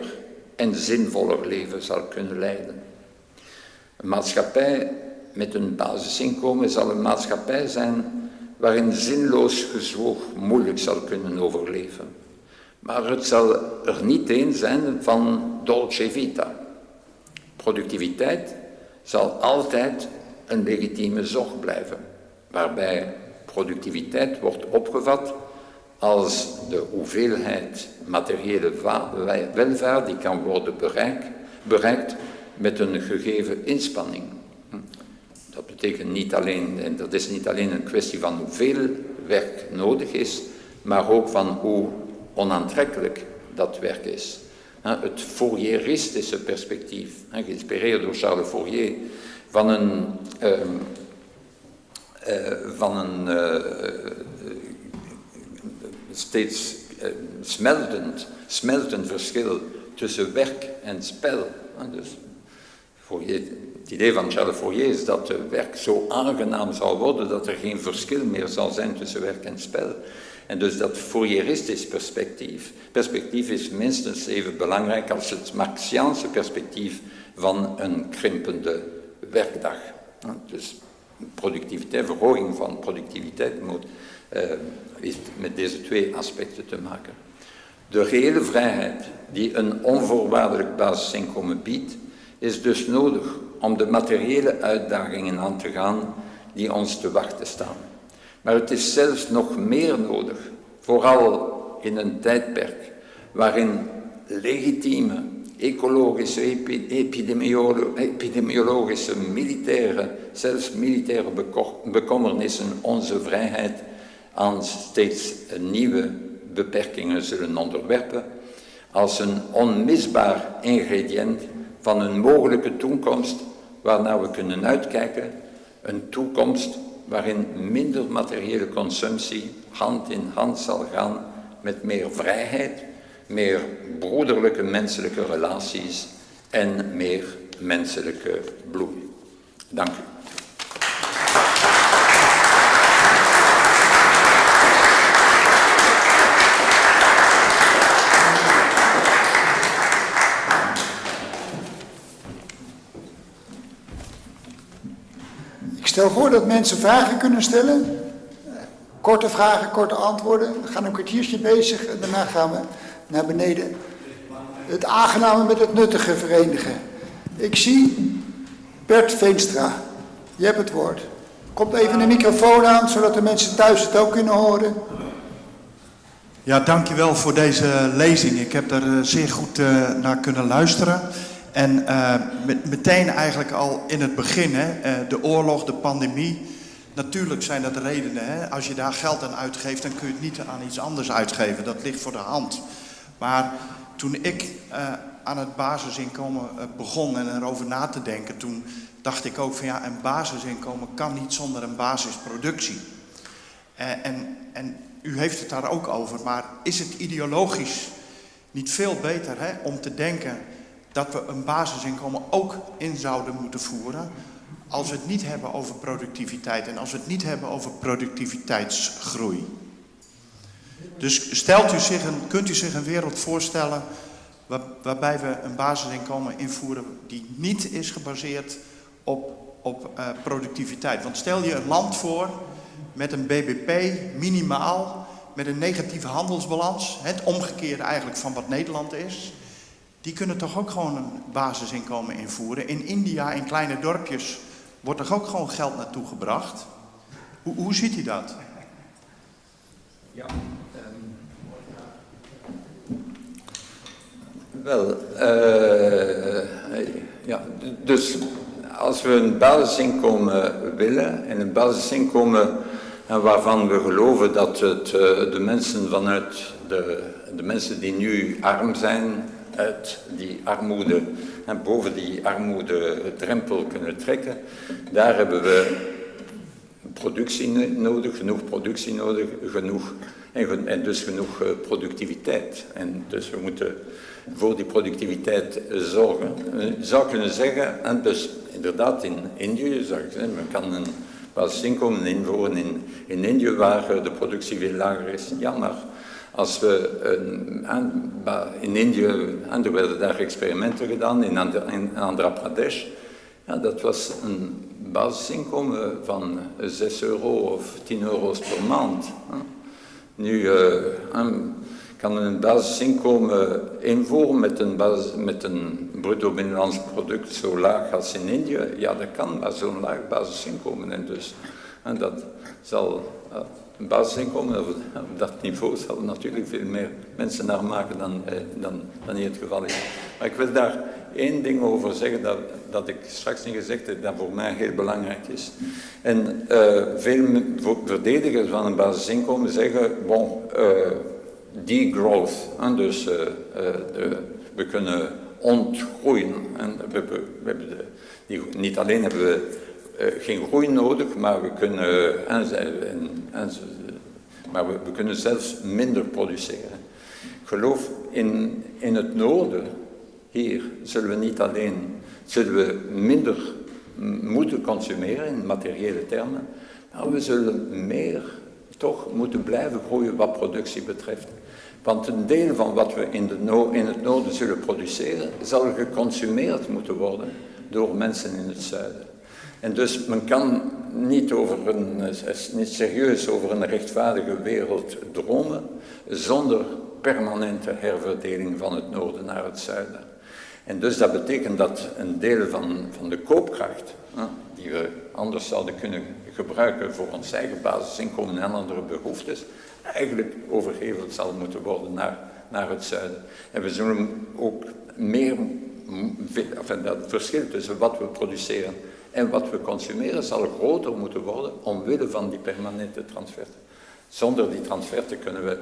en zinvoller leven zal kunnen leiden. Een maatschappij met een basisinkomen zal een maatschappij zijn waarin zinloos gezwoeg moeilijk zal kunnen overleven. Maar het zal er niet een zijn van dolce vita. Productiviteit zal altijd een legitieme zorg blijven, waarbij productiviteit wordt opgevat als de hoeveelheid materiële welvaart die kan worden bereikt, bereikt met een gegeven inspanning. Dat betekent niet alleen, en dat is niet alleen een kwestie van hoeveel werk nodig is, maar ook van hoe onaantrekkelijk dat werk is. Het Fourieristische perspectief, geïnspireerd door Charles Fourier, van een, ehm, eh, van een uh, steeds uh, smeltend, smeltend verschil tussen werk en spel. Dus Het idee van Charles Fourier is dat het werk zo aangenaam zal worden dat er geen verschil meer zal zijn tussen werk en spel. En dus dat Fourieristisch perspectief, perspectief is minstens even belangrijk als het Marxiaanse perspectief van een krimpende werkdag. Dus productiviteit, verhoging van productiviteit moet, uh, heeft met deze twee aspecten te maken. De reële vrijheid die een onvoorwaardelijk basisinkomen biedt, is dus nodig om de materiële uitdagingen aan te gaan die ons te wachten staan. Maar het is zelfs nog meer nodig, vooral in een tijdperk waarin legitieme ecologische, epidemiologische, militaire, zelfs militaire bekommernissen onze vrijheid aan steeds nieuwe beperkingen zullen onderwerpen, als een onmisbaar ingrediënt van een mogelijke toekomst waarnaar we kunnen uitkijken, een toekomst waarin minder materiële consumptie hand in hand zal gaan met meer vrijheid, meer broederlijke menselijke relaties en meer menselijke bloei. Dank u. stel voor dat mensen vragen kunnen stellen. Korte vragen, korte antwoorden. We gaan een kwartiertje bezig en daarna gaan we naar beneden. Het aangename met het nuttige verenigen. Ik zie Bert Veenstra. Je hebt het woord. Komt even de microfoon aan, zodat de mensen thuis het ook kunnen horen. Ja, dankjewel voor deze lezing. Ik heb er eh, zeer goed uh, naar kunnen luisteren. En uh, met, meteen eigenlijk al in het begin, hè, uh, de oorlog, de pandemie. Natuurlijk zijn dat redenen. Hè. Als je daar geld aan uitgeeft, dan kun je het niet aan iets anders uitgeven. Dat ligt voor de hand. Maar toen ik aan het basisinkomen begon en erover na te denken, toen dacht ik ook van ja, een basisinkomen kan niet zonder een basisproductie. en, en u heeft het daar ook over, maar is het ideologisch niet veel beter hè, om te denken dat we een basisinkomen ook in zouden moeten voeren als we het niet hebben over productiviteit en als we het niet hebben over productiviteitsgroei. Dus stelt u zich een, kunt u zich een wereld voorstellen waar, waarbij we een basisinkomen invoeren die niet is gebaseerd op, op uh, productiviteit. Want stel je een land voor met een BBP minimaal, met een negatieve handelsbalans, het omgekeerde eigenlijk van wat Nederland is, die kunnen toch ook gewoon een basisinkomen invoeren. In India, in kleine dorpjes, wordt er ook gewoon geld naartoe gebracht. Hoe, hoe ziet u dat? Ja, um, wel, uh, ja, dus als we een basisinkomen willen en een basisinkomen waarvan we geloven dat het uh, de mensen vanuit de, de mensen die nu arm zijn, uit die armoede en boven die armoede-drempel kunnen trekken, daar hebben we productie nodig, genoeg productie nodig, genoeg, en, dus genoeg uh, productiviteit. En dus we moeten voor die productiviteit zorgen. Je zou kunnen zeggen, en dus inderdaad in Indië, zou ik zeggen, men kan een basisinkomen invoeren in, in Indië waar de productie veel lager is. Ja, maar als we in Indië, en er werden daar experimenten gedaan in, in Andhra Pradesh, ja, dat was een basisinkomen van 6 euro of 10 euro's per maand. Nu uh, kan een basisinkomen invoeren met een, met een bruto binnenlands product zo laag als in Indië. Ja, dat kan, maar zo'n laag basisinkomen. En dus en dat zal uh, een basisinkomen op, dat niveau zal natuurlijk veel meer mensen naar maken dan, eh, dan, dan hier het geval is. Maar ik wil daar één ding over zeggen dat, dat ik straks niet gezegd heb, dat voor mij heel belangrijk is. En uh, veel verdedigers van een basisinkomen zeggen, bon, uh, degrowth, hein, dus uh, de, we kunnen ontgroeien. En we, we, niet alleen hebben we geen groei nodig, maar we kunnen, en, en, maar we, kunnen zelfs minder produceren. Ik geloof in, in het noorden, hier, zullen we niet alleen, zullen we minder moeten consumeren in materiële termen, maar we zullen meer toch moeten blijven groeien wat productie betreft. Want een deel van wat we in, de no in het noorden zullen produceren, zal geconsumeerd moeten worden door mensen in het zuiden. En dus men kan niet, over een, niet serieus over een rechtvaardige wereld dromen zonder permanente herverdeling van het noorden naar het zuiden. En dus dat betekent dat een deel van, van de koopkracht, die we anders zouden kunnen gebruiken voor ons eigen basisinkomen en andere behoeftes, eigenlijk overgeheveld zal moeten worden naar, naar het zuiden. En we zullen ook meer, enfin, dat verschil tussen wat we produceren en wat we consumeren zal groter moeten worden omwille van die permanente transferten. Zonder die transferten kunnen we,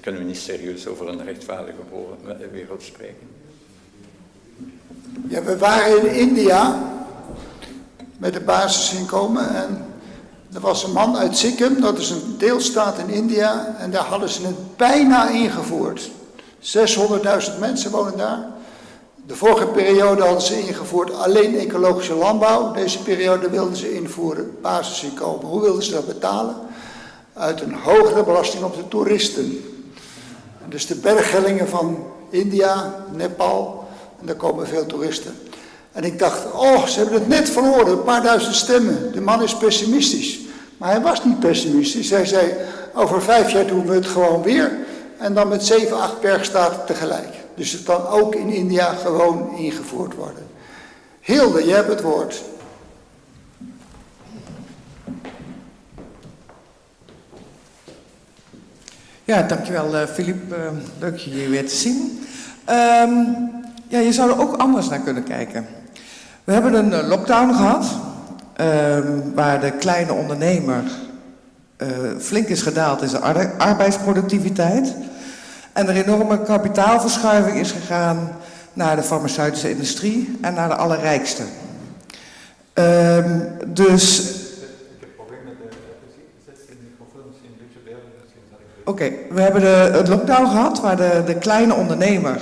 kunnen we niet serieus over een rechtvaardige wereld spreken. Ja, we waren in India met de basisinkomen en er was een man uit Sikkim, dat is een deelstaat in India, en daar hadden ze het bijna ingevoerd. 600.000 mensen wonen daar. De vorige periode hadden ze ingevoerd alleen ecologische landbouw. Deze periode wilden ze invoeren basisinkomen. Hoe wilden ze dat betalen? Uit een hogere belasting op de toeristen. Dus de berghellingen van India, Nepal, en daar komen veel toeristen. En ik dacht, oh, ze hebben het net verloren, een paar duizend stemmen. De man is pessimistisch. Maar hij was niet pessimistisch. Hij zei, over vijf jaar doen we het gewoon weer. En dan met zeven, acht bergstaten tegelijk. Dus het kan ook in India gewoon ingevoerd worden. Hilde, je hebt het woord. Ja, dankjewel uh, Filip. Uh, leuk je hier weer te zien. Um, ja, je zou er ook anders naar kunnen kijken. We hebben een uh, lockdown gehad, um, waar de kleine ondernemer flink is gedaald in zijn arbeidsproductiviteit. En er enorme kapitaalverschuiving is gegaan naar de farmaceutische industrie en naar de allerrijkste. Um, dus Oké, okay, we hebben de, het lockdown gehad waar de, de kleine ondernemer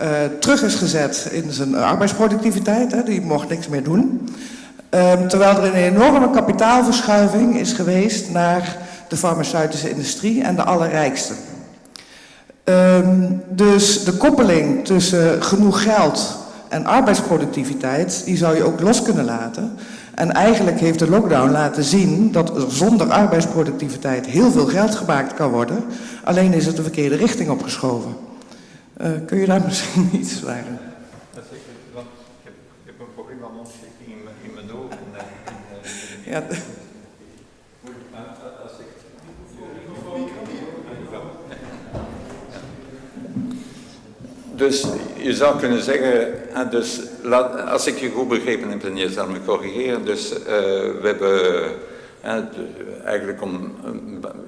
uh, terug is gezet in zijn arbeidsproductiviteit. Hè, die mocht niks meer doen. Um, terwijl er een enorme kapitaalverschuiving is geweest naar de farmaceutische industrie en de allerrijkste. Um, dus de koppeling tussen genoeg geld en arbeidsproductiviteit, die zou je ook los kunnen laten. En eigenlijk heeft de lockdown laten zien dat er zonder arbeidsproductiviteit heel veel geld gemaakt kan worden. Alleen is het de verkeerde richting opgeschoven. Uh, kun je daar misschien iets zeggen? Dat want ik heb, ik heb een probleem van ontsteking in, in mijn ogen. En, en, ja. Dus je zou kunnen zeggen, dus, als ik je goed begrepen heb en je zal me corrigeren, dus uh, we hebben eigenlijk om,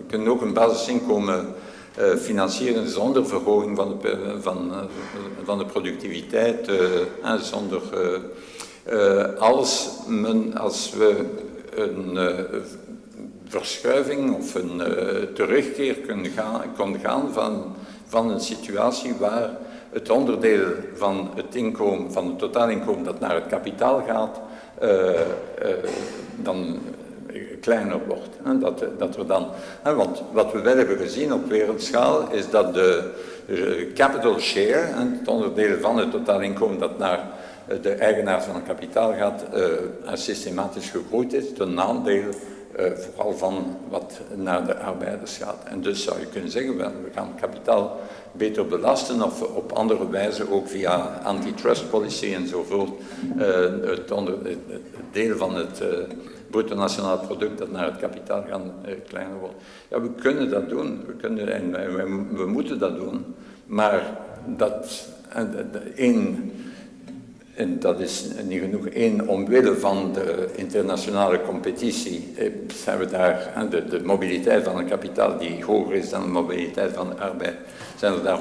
kunnen ook een basisinkomen uh, financieren zonder verhoging van de, van, van de productiviteit, zonder, als, men, als we een verschuiving of een terugkeer kunnen gaan, gaan van, van een situatie waar het onderdeel van het inkomen, van het totaalinkomen dat naar het kapitaal gaat, uh, dan kleiner wordt. Hè? Dat, dat we dan, hè? want wat we wel hebben gezien op wereldschaal is dat de capital share, het onderdeel van het totaalinkomen dat naar de eigenaar van het kapitaal gaat, systematisch gegroeid is, ten nadeel uh, vooral van wat naar de arbeiders gaat. En dus zou je kunnen zeggen, we gaan kapitaal beter belasten of op andere wijze ook via antitrust policy enzovoort uh, het, onder, het, deel van het uh, bruto nationaal product dat naar het kapitaal gaat kleiner wordt. Ja, we kunnen dat doen, we, kunnen, en we moeten dat doen, maar dat één en dat is niet genoeg. Eén, omwille van de internationale competitie zijn we daar, de, mobiliteit van het kapitaal die hoger is dan de mobiliteit van de arbeid, zijn er daar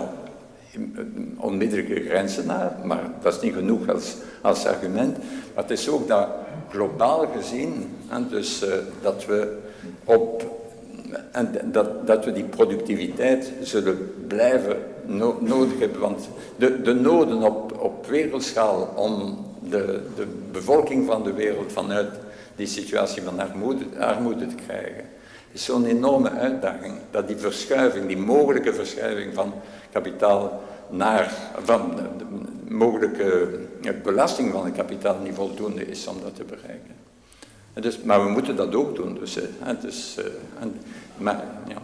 onmiddellijke grenzen naar, maar dat is niet genoeg als, als argument. Maar het is ook dat globaal gezien, en dus uh, dat we op en dat, dat we die productiviteit zullen blijven no nodig hebben. Want de, de noden op, op wereldschaal om de, de bevolking van de wereld vanuit die situatie van armoede, armoede te krijgen, is zo'n enorme uitdaging. Dat die verschuiving, die mogelijke verschuiving van kapitaal naar, van de, mogelijke belasting van het kapitaal niet voldoende is om dat te bereiken. Dus, maar we moeten dat ook doen. Dus, het is, en, maar, ja.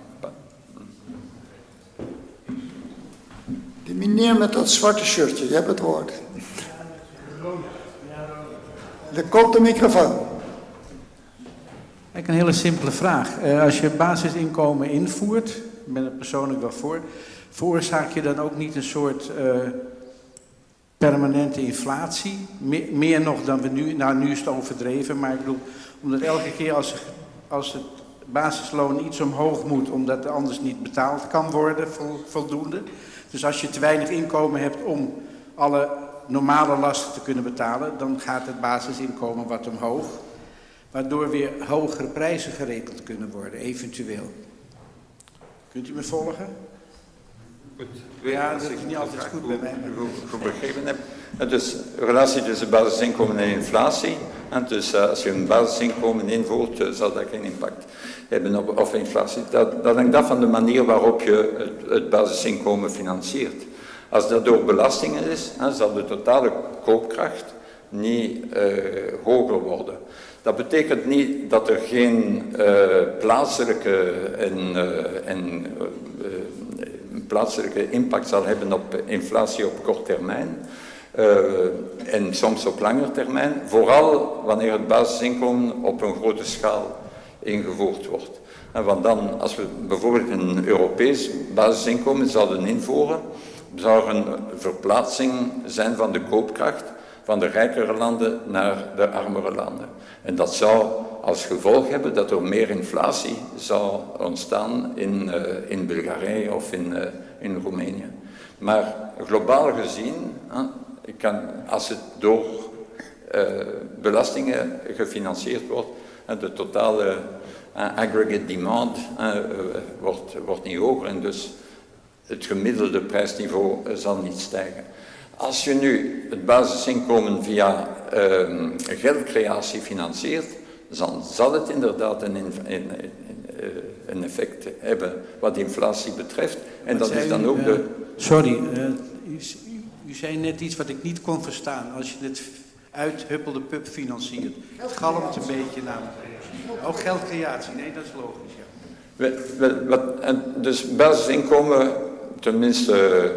Die meneer met dat zwarte shirtje, je hebt het woord. Er komt de microfoon. Ik een hele simpele vraag. Uh, als je basisinkomen invoert, ik ben er persoonlijk wel voor, veroorzaak je dan ook niet een soort uh, permanente inflatie? Me meer nog dan we nu, nou nu is het overdreven, maar ik bedoel, omdat elke keer als, als het basisloon iets omhoog moet, omdat het anders niet betaald kan worden voldoende. Dus als je te weinig inkomen hebt om alle normale lasten te kunnen betalen, dan gaat het basisinkomen wat omhoog. Waardoor weer hogere prijzen gerekend kunnen worden, eventueel. Kunt u me volgen? Goed. Ja, dat is niet altijd goed bij mij. Goed begrepen heb. Dus relatie tussen basisinkomen en inflatie. En dus als je een basisinkomen invoert, eh, zal dat geen impact hebben op, op inflatie. Dat, dat hangt af van de manier waarop je het, het basisinkomen financiert. Als dat door belastingen is, zal de totale koopkracht niet uh, hoger worden. Dat betekent niet dat er geen plaatselijke, en, en, plaatselijke impact zal hebben op inflatie op kort termijn. en soms op langer termijn, vooral wanneer het basisinkomen op een grote schaal ingevoerd wordt. Want dan, als we bijvoorbeeld een Europees basisinkomen zouden invoeren, zou er een verplaatsing zijn van de koopkracht van de rijkere landen naar de armere landen. En dat zou als gevolg hebben dat er meer inflatie zou ontstaan in, uh, in Bulgarije of in, uh, in Roemenië. Maar globaal gezien, kan, als het door eh, belastingen gefinancierd wordt, de totale aggregate demand wordt, wordt niet hoger en dus het gemiddelde prijsniveau zal niet stijgen. Als je nu het basisinkomen via uh, geldcreatie financiert, zal het inderdaad een, een, een, eh, een, effect hebben wat inflatie betreft. En dat is dan ook de... Sorry, uh, u, u, zei net iets wat ik niet kon verstaan. Als je het uithuppelde pub financiert. Het galmt een beetje naar Ook oh, geldcreatie, nee, dat is logisch, ja. We, we, wat, en dus basisinkomen, tenminste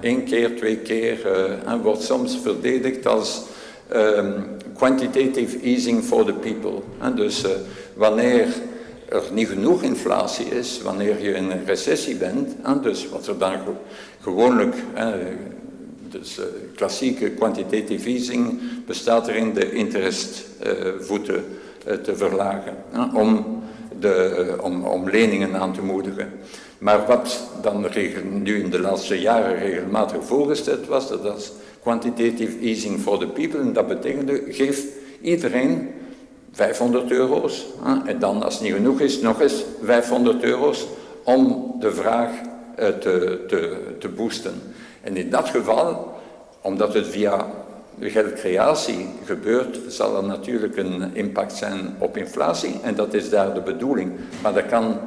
één keer, twee keer, uh, en wordt soms verdedigd als um, quantitative easing for the people. Dus uh, wanneer er niet genoeg inflatie is, wanneer je in een recessie bent, en dus wat er dan gewoonlijk, dus uh, klassieke quantitative easing bestaat erin de interestvoeten te verlagen, om, de, om, om leningen aan te moedigen. Maar wat dan nu in de laatste jaren regelmatig voorgesteld was, dat was quantitative easing for the people. En dat betekende, geef iedereen 500 euro's. En dan, als het niet genoeg is, nog eens 500 euro's om de vraag eh, te, te, te boosten. En in dat geval, omdat het via geldcreatie gebeurt, zal er natuurlijk een impact zijn op inflatie. En dat is daar de bedoeling. Maar dat kan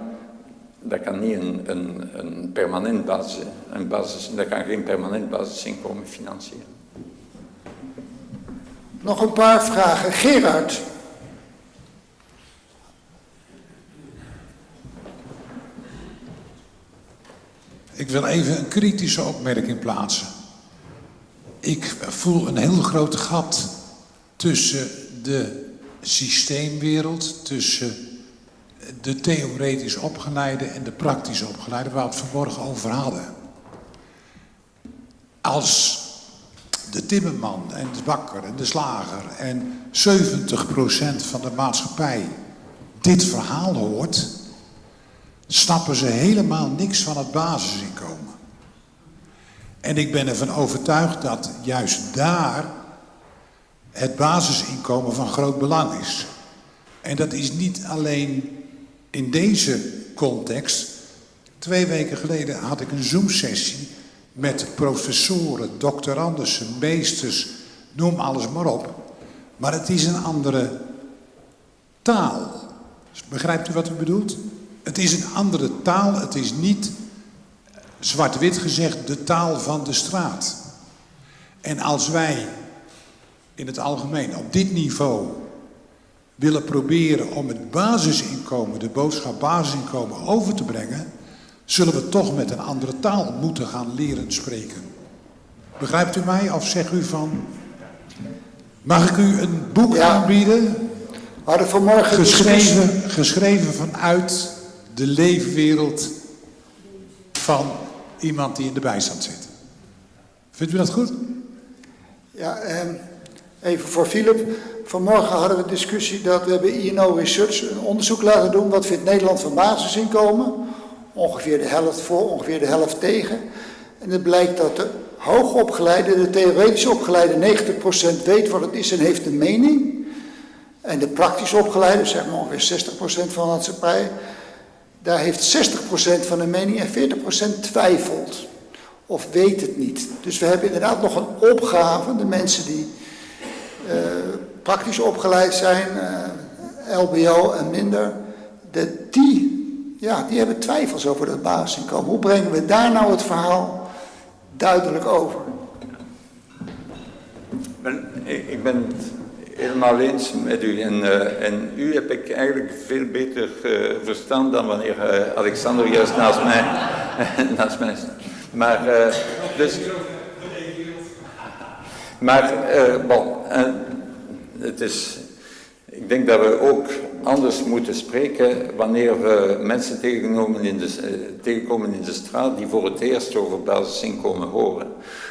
dat kan niet een, een, een permanent basis, een basis, dat kan geen permanent basisinkomen financieren. Nog een paar vragen. Gerard. Ik wil even een kritische opmerking plaatsen. Ik voel een heel groot gat tussen de systeemwereld, tussen de theoretisch opgeleide en de praktisch opgeleide, waar we het vanmorgen over hadden. Als de timmerman en de bakker en de slager en 70% van de maatschappij dit verhaal hoort, snappen ze helemaal niks van het basisinkomen. En ik ben ervan overtuigd dat juist daar het basisinkomen van groot belang is. En dat is niet alleen in deze context, twee weken geleden had ik een Zoom-sessie met professoren, doctoranden, meesters, noem alles maar op. Maar het is een andere taal. Begrijpt u wat u bedoelt? Het is een andere taal, het is niet, zwart-wit gezegd, de taal van de straat. En als wij in het algemeen op dit niveau willen proberen om het basisinkomen, de boodschap basisinkomen over te brengen, zullen we toch met een andere taal moeten gaan leren spreken. Begrijpt u mij of zegt u van, mag ik u een boek aanbieden? Hadden vanmorgen geschreven, geschreven vanuit de leefwereld van iemand die in de bijstand zit. Vindt u dat goed? Ja, eh, even voor Philip. Vanmorgen hadden we een discussie dat we hebben INO Research een onderzoek laten doen. Wat vindt Nederland van basisinkomen? Ongeveer de helft voor, ongeveer de helft tegen. En het blijkt dat de hoogopgeleide, de theoretisch opgeleide 90% weet wat het is en heeft een mening. En de praktisch opgeleide, zeg maar ongeveer 60% van de maatschappij, daar heeft 60% van een mening en 40% twijfelt. Of weet het niet. Dus we hebben inderdaad nog een opgave, de mensen die uh, praktisch opgeleid zijn, uh, LBO en minder, de, die, ja, die hebben twijfels over dat basisinkomen. Hoe brengen we daar nou het verhaal duidelijk over? ben, ik, ik ben helemaal eens met u. En, uh, en u heb ik eigenlijk veel beter uh, verstaan dan wanneer uh, Alexander juist naast mij, naast mij staat. Maar, dus... Maar, bon, het is... Ik denk dat we ook anders moeten spreken wanneer we mensen tegenkomen in de, tegenkomen in de straat die voor het eerst over basisinkomen horen.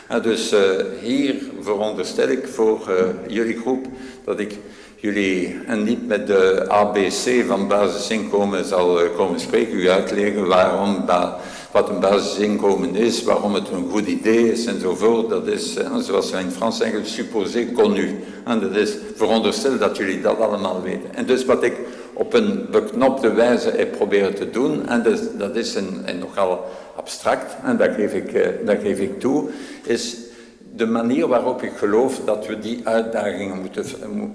En dus uh, hier veronderstel ik voor uh, jullie groep dat ik jullie en niet met de ABC van basisinkomen zal komen spreken, u uitleggen waarom wat een basisinkomen is, waarom het een goed idee is enzovoort. Dat is, zoals wij in Frans zeggen, supposé connu. En dat is veronderstel dat jullie dat allemaal weten. En dus wat ik op een beknopte wijze heb proberen te doen, en dus, dat is een, nogal abstract, en dat geef, ik, uh, dat geef ik toe, is de manier waarop ik geloof dat we die uitdagingen moeten,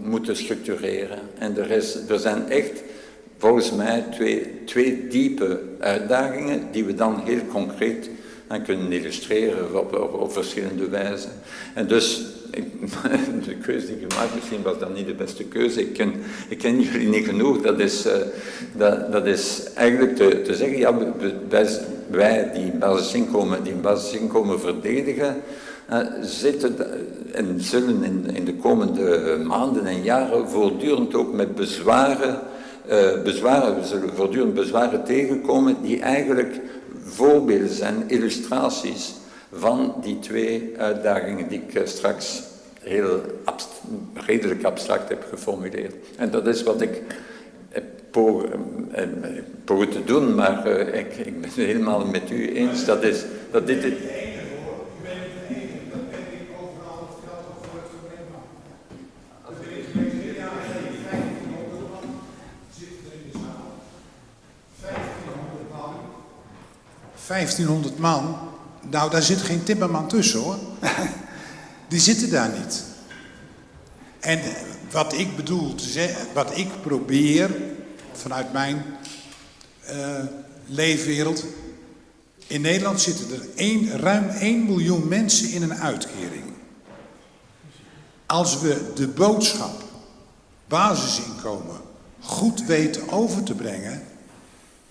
moeten structureren. En er, is, er zijn echt, volgens mij, twee, twee diepe uitdagingen die we dan heel concreet kunnen illustreren op, op, verschillende wijzen. En dus de keuze die je maakt, misschien was dat niet de beste keuze. Ik ken, ik ken jullie niet genoeg. Dat is, uh, dat, dat is eigenlijk te, te zeggen, ja, wij, die basisinkomen, die verdedigen, uh, zitten en zullen in, in de komende maanden en jaren voortdurend ook met bezwaren, uh, bezwaren, we zullen voortdurend bezwaren tegenkomen die eigenlijk voorbeelden zijn, illustraties van die twee uitdagingen die ik straks heel abst redelijk abstract heb geformuleerd. En dat is wat ik heb pogen te doen, maar ik, ik, ben het helemaal met u eens. Dat, is, dat dit... Het, ...1500 man, nou daar zit geen timmerman tussen hoor. Die zitten daar niet. En wat ik bedoel wat ik probeer vanuit mijn uh, leefwereld. In Nederland zitten er ruim 1 miljoen mensen in een uitkering. Als we de boodschap, basisinkomen, goed weten over te brengen,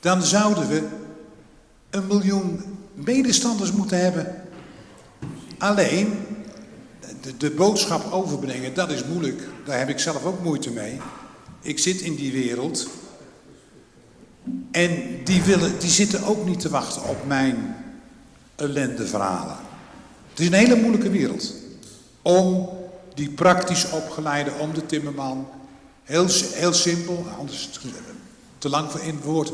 dan zouden we een miljoen medestanders moeten hebben. Alleen, de, de boodschap overbrengen, dat is moeilijk. Daar heb ik zelf ook moeite mee. Ik zit in die wereld. En die, willen, die zitten ook niet te wachten op mijn ellendeverhalen. Het is een hele moeilijke wereld. Om die praktisch opgeleide, om de timmerman. Heel, heel simpel, anders te lang voor in het woord.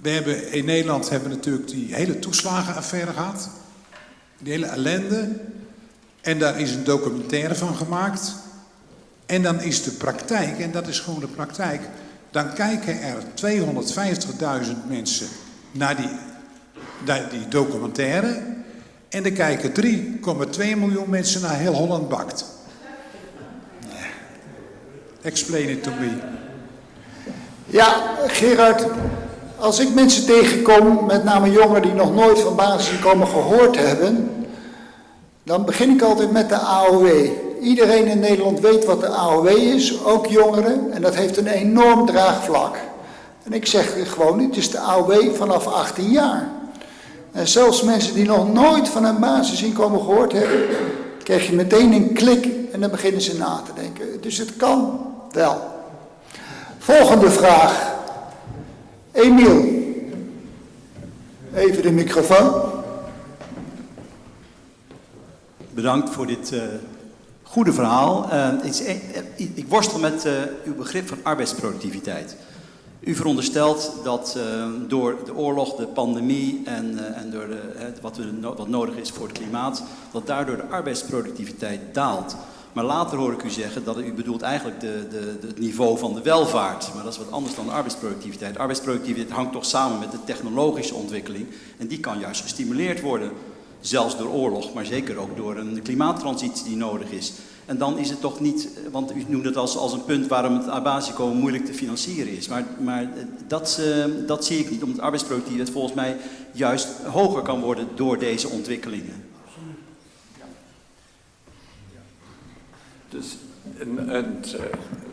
We hebben in Nederland hebben natuurlijk die hele toeslagenaffaire gehad. Die hele ellende. En daar is een documentaire van gemaakt. En dan is de praktijk, en dat is gewoon de praktijk, dan kijken er 250.000 mensen naar die, die documentaire. En er kijken 3,2 miljoen mensen naar Heel Holland Bakt. Explain it to me. Ja, Gerard, als ik mensen tegenkom, met name jongeren die nog nooit van basisinkomen gehoord hebben, dan begin ik altijd met de AOW. Iedereen in Nederland weet wat de AOW is, ook jongeren, en dat heeft een enorm draagvlak. En ik zeg gewoon, het is de AOW vanaf 18 jaar. En zelfs mensen die nog nooit van een basisinkomen gehoord hebben, krijg je meteen een klik en dan beginnen ze na te denken. Dus het kan wel. Volgende vraag. Emiel. Even de microfoon. Bedankt voor dit uh, goede verhaal. Uh, ik, ik, ik, worstel met uw begrip van arbeidsproductiviteit. U veronderstelt dat door de oorlog, de pandemie en, en door de, wat, we, wat nodig is voor het klimaat, dat daardoor de arbeidsproductiviteit daalt. Maar later hoor ik u zeggen dat u bedoelt eigenlijk de, de, het niveau van de welvaart. Maar dat is wat anders dan arbeidsproductiviteit. Arbeidsproductiviteit hangt toch samen met de technologische ontwikkeling. En die kan juist gestimuleerd worden zelfs door oorlog, maar zeker ook door een klimaattransitie die nodig is. En dan is het toch niet, want u noemt het als, als een punt waarom het arbeidsbasisinkomen moeilijk te financieren is. Maar, maar dat, uh, dat zie ik niet, omdat arbeidsproductiviteit volgens mij juist hoger kan worden door deze ontwikkelingen. Dus het uh,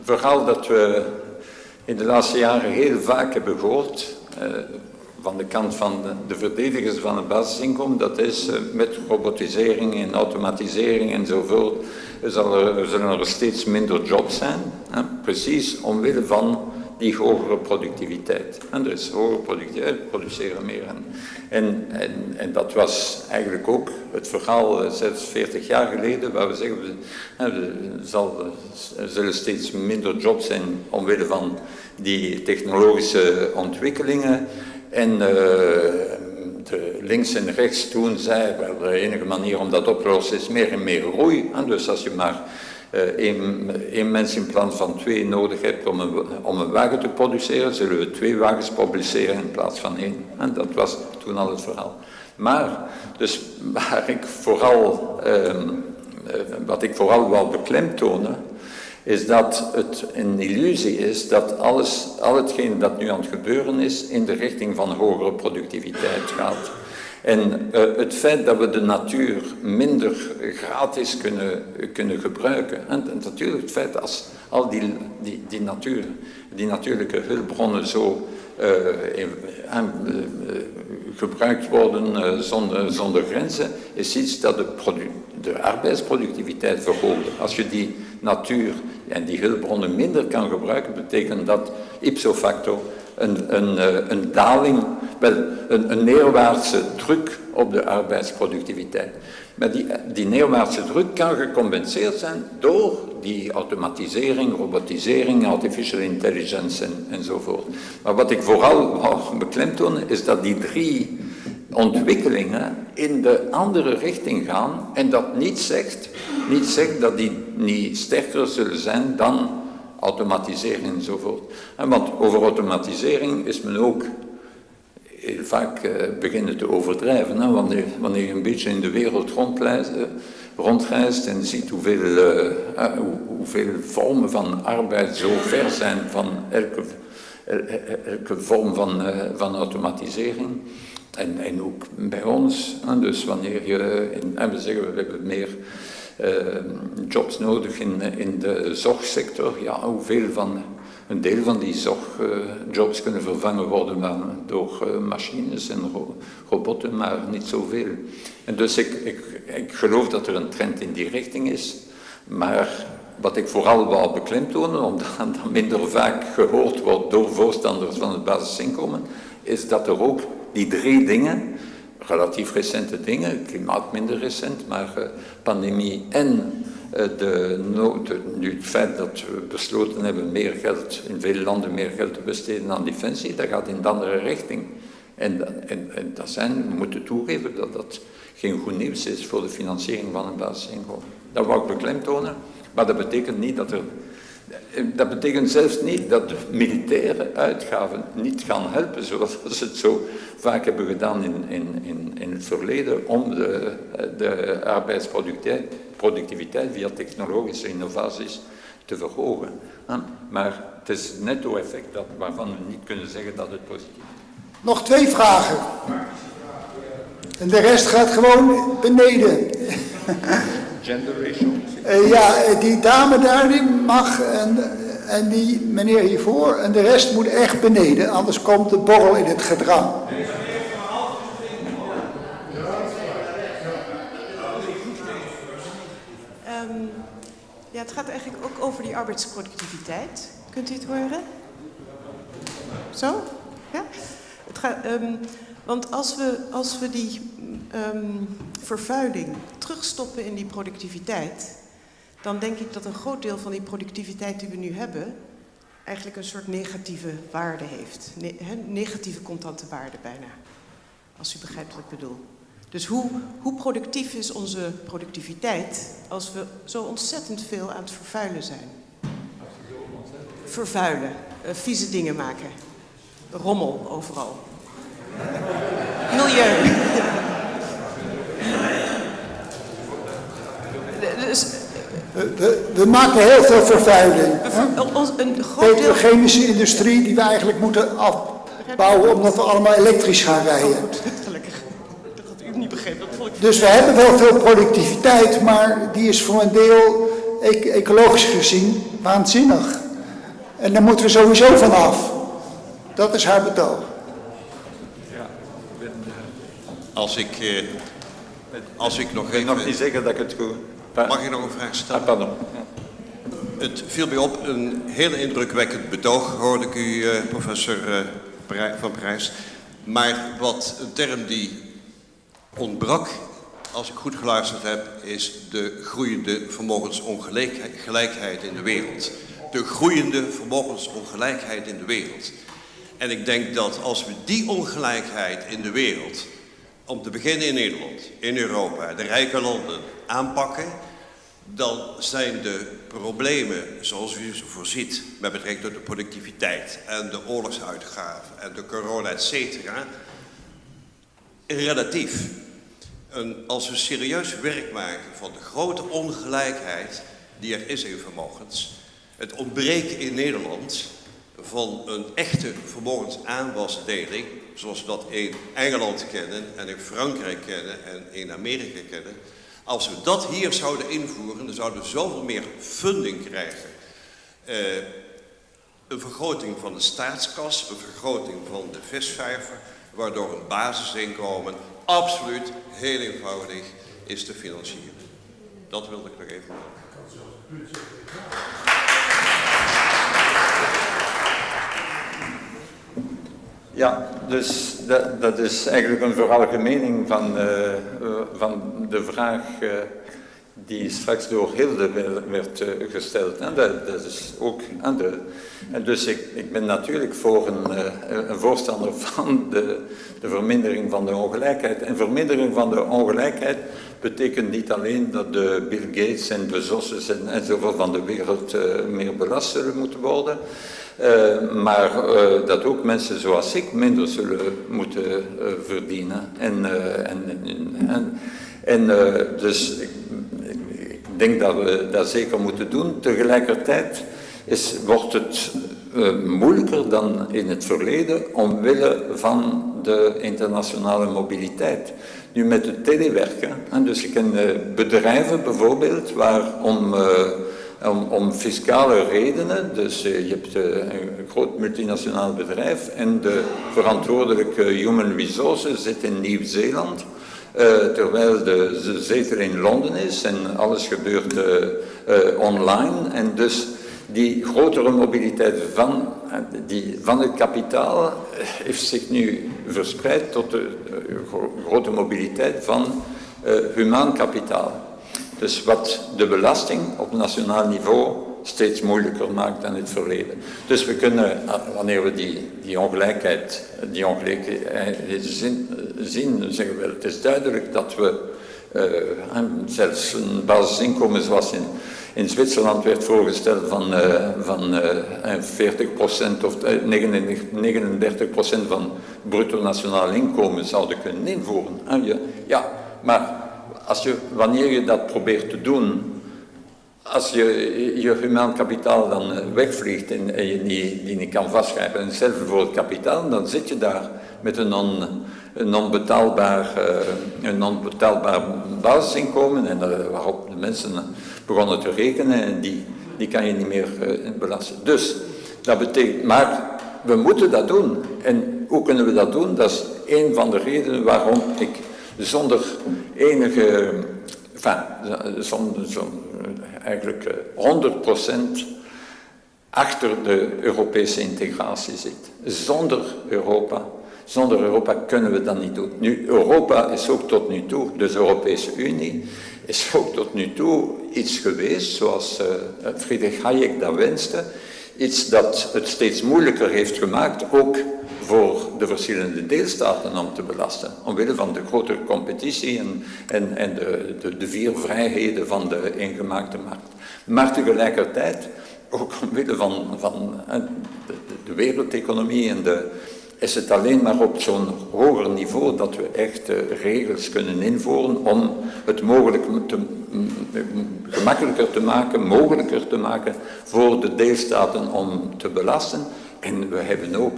verhaal dat we in de laatste jaren heel vaak hebben gehoord, uh, van de kant van de, de, verdedigers van het basisinkomen, dat is uh, met robotisering en automatisering enzovoort, er, er zullen er steeds minder jobs zijn. Precies omwille van die hogere productiviteit. En dus hogere productiviteit, produceren meer. En, en, en, dat was eigenlijk ook het verhaal, zelfs 40 jaar geleden, waar we zeggen, zal, er zullen steeds minder jobs zijn omwille van die technologische ontwikkelingen. En de links en rechts toen zei, de enige manier om dat op te lossen is meer en meer groei. En dus als je maar één, één mens in plaats van twee nodig hebt om een, om een wagen te produceren, zullen we twee wagens publiceren in plaats van één. En dat was toen al het verhaal. Maar, dus waar ik vooral, uh, wat ik vooral wou beklemtonen, is dat het een illusie is dat alles, al hetgeen dat nu aan het gebeuren is, in de richting van hogere productiviteit gaat. En uh, het feit dat we de natuur minder gratis kunnen, kunnen gebruiken. En, natuurlijk het feit als al die, die, die, natuur, die natuurlijke hulpbronnen zo uh, in, uh, gebruikt worden zonder, zonder grenzen, is iets dat de, de arbeidsproductiviteit verhoogt. Als je die natuur en die hulpbronnen minder kan gebruiken, betekent dat ipso facto een, een, een daling, wel, een, een neerwaartse druk op de arbeidsproductiviteit. Maar die, die neerwaartse druk kan gecompenseerd zijn door die automatisering, robotisering, artificial intelligence en, enzovoort. Maar wat ik vooral wou beklemtonen is dat die drie ontwikkelingen in de andere richting gaan en dat niet zegt, niet zegt dat die niet sterker zullen zijn dan automatisering enzovoort. En want over automatisering is men ook heel vaak uh, beginnen te overdrijven. Hè? Wanneer, wanneer je een beetje in de wereld rondreist, uh, rondreist en ziet hoeveel, hoe, hoeveel vormen van arbeid zo ver zijn van elke, elke vorm van, van automatisering. En, en ook bij ons. Dus wanneer je, en we zeggen we hebben meer jobs nodig in, in de zorgsector. Ja, hoeveel van, een deel van die zorgjobs uh, kunnen vervangen worden door uh, machines en ro robotten, maar niet zoveel. En dus ik, ik, ik geloof dat er een trend in die richting is, maar wat ik vooral wou beklemtonen, omdat dat minder vaak gehoord wordt door voorstanders van het basisinkomen, is dat er ook die drie dingen relatief recente dingen, klimaat minder recent, maar uh, pandemie en uh, de nood, nu het feit dat we besloten hebben meer geld, in veel landen meer geld te besteden aan defensie, dat gaat in de andere richting. En, en, en dat zijn, we moeten toegeven dat dat geen goed nieuws is voor de financiering van een basisinkomen. Dat wou ik beklemtonen, maar dat betekent niet dat er dat betekent zelfs niet dat de militaire uitgaven niet gaan helpen, zoals ze het zo vaak hebben gedaan in, in, in, in het verleden, om de, de arbeidsproductiviteit via technologische innovaties te verhogen. Maar het is het netto-effect waarvan we niet kunnen zeggen dat het positief is. Nog twee vragen. En de rest gaat gewoon beneden. Gender ratio. Uh, ja, die dame daar die mag en, en die meneer hiervoor en de rest moet echt beneden, anders komt de borrel in het gedrang. Um, ja, het gaat eigenlijk ook over die arbeidsproductiviteit. Kunt u het horen? Zo? Ja? Het gaat, um, want als we, als we die um, vervuiling terugstoppen in die productiviteit, dan denk ik dat een groot deel van die productiviteit die we nu hebben, eigenlijk een soort negatieve waarde heeft. Ne he, negatieve contante waarde bijna. Als u begrijpt wat ik bedoel. Dus hoe, hoe productief is onze productiviteit als we zo ontzettend veel aan het vervuilen zijn? Vervuilen, uh, vieze dingen maken, rommel overal. Milieu. Dus, we, we, maken heel veel vervuiling. Een Petrochemische industrie die we eigenlijk moeten afbouwen omdat we allemaal elektrisch gaan rijden. Oh, gelukkig. Dat had u niet begrepen. Dus we hebben wel veel productiviteit, maar die is voor een deel ecologisch gezien waanzinnig. En daar moeten we sowieso van af. Dat is haar betoog. Als ik, eh, als ik nog Ik nog niet zeggen dat ik het goed... Mag ik nog een vraag Ah, stellen? pardon. Het viel mij op, een heel indrukwekkend betoog hoorde ik u, eh, professor eh, van Parijs. Maar wat een term die ontbrak, als ik goed geluisterd heb, is de groeiende vermogensongelijkheid in de wereld. De groeiende vermogensongelijkheid in de wereld. En ik denk dat als we die ongelijkheid in de wereld, om te beginnen in Nederland, in Europa, de rijke landen, aanpakken, dan zijn de problemen zoals u ze voorziet met betrekking tot de productiviteit en de oorlogsuitgaven en de corona, et cetera, relatief. En als we serieus werk maken van de grote ongelijkheid die er is in vermogens, het ontbreken in Nederland van een echte vermogensaanwasdeling, zoals we dat in Engeland kennen en in Frankrijk kennen en in Amerika kennen. Als we dat hier zouden invoeren, dan zouden we zoveel meer funding krijgen. Eh, een vergroting van de staatskas, een vergroting van de visvijver, waardoor een basisinkomen absoluut heel eenvoudig is te financieren. Dat wilde ik nog even melden. Ja, dus dat, dat is eigenlijk een veralgemening van, eh, eh, van de vraag eh, die straks door Hilde werd eh, gesteld. En dat, is ook aan de. En dus ik, ben natuurlijk voor een, eh, een voorstander van de, de vermindering van de ongelijkheid. En vermindering van de ongelijkheid betekent niet alleen dat de Bill Gates en Bezos en, enzovoort van de wereld eh, meer belast zullen moeten worden. Maar dat ook mensen zoals ik minder zullen moeten verdienen. En, en, en, en, dus denk dat we dat zeker moeten doen. Tegelijkertijd is, wordt het eh, moeilijker dan in het verleden omwille van de internationale mobiliteit. Nu met het telewerken, dus ik ken eh, bedrijven bijvoorbeeld waar om, eh, om, om fiscale redenen, dus je hebt een groot multinationaal bedrijf en de verantwoordelijke human resources zit in Nieuw-Zeeland. Eh, terwijl de, de zetel in Londen is en alles gebeurt eh, eh, online. En dus die grotere mobiliteit van, die, van het kapitaal heeft zich nu verspreid tot de gro- grote mobiliteit van humaan kapitaal. Dus wat de belasting op nationaal niveau steeds moeilijker maakt dan het verleden. Dus we kunnen, eh, wanneer we die, die ongelijkheid, die ongelijkheid zien, zien, zeggen we, het is duidelijk dat we eh, zelfs een basisinkomen zoals in, in Zwitserland werd voorgesteld van, eh, van eh, 40% of eh, 39, 39% van bruto nationaal inkomen zouden kunnen invoeren. En je, ja, maar als je, wanneer je dat probeert te doen, als je je humaan kapitaal dan eh, wegvliegt en, je die, die niet kan vastgrijpen, en hetzelfde voor het kapitaal, dan zit je daar met een, een non-betaalbaar, eh, een non-betaalbaar basisinkomen en waarop de mensen begonnen te rekenen en die, die kan je niet meer eh, belasten. Dus dat betekent, maar we moeten dat doen. En hoe kunnen we dat doen? Dat is een van de redenen waarom ik zonder enige, enfin, zonder, zonder, eigenlijk eh, 100% achter de Europese integratie zit. Zonder Europa, zonder Europa kunnen we dat niet doen. Nu, Europa is ook tot nu toe, dus de Europese Unie, is ook tot nu toe iets geweest, zoals uh, Friedrich Hayek dat wenste, iets dat het steeds moeilijker heeft gemaakt, ook voor de verschillende deelstaten om te belasten, omwille van de grotere competitie en, en, en de, de, de vier vrijheden van de ingemaakte markt. Maar tegelijkertijd ook omwille van, van de, de wereldeconomie en de, is het alleen maar op zo'n hoger niveau dat we echt regels kunnen invoeren om het mogelijk te, gemakkelijker te maken, mogelijker te maken voor de deelstaten om te belasten. En we hebben ook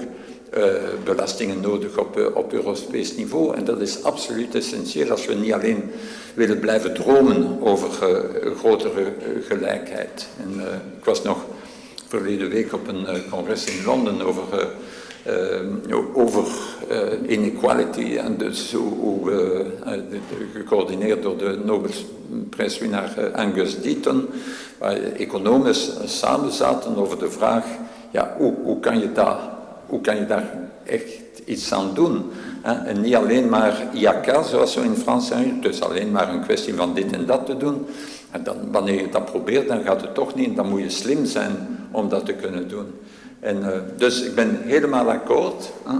eh, belastingen nodig op, eh, op Europees niveau. En dat is absoluut essentieel als we niet alleen willen blijven dromen over uh, grotere gelijkheid. En, ik was nog verleden week op een congres in Londen over, over inequality en dus hoe, gecoördineerd door de Nobelprijswinnaar Angus Deaton, waar economen samen zaten over de vraag, ja, hoe, hoe kan je dat hoe kan je daar echt iets aan doen? En niet alleen maar IAK, zoals we in Frans zeggen, dus alleen maar een kwestie van dit en dat te doen. En dan, wanneer je dat probeert, dan gaat het toch niet. Dan moet je slim zijn om dat te kunnen doen. En, uh, dus ik ben helemaal akkoord. Hè?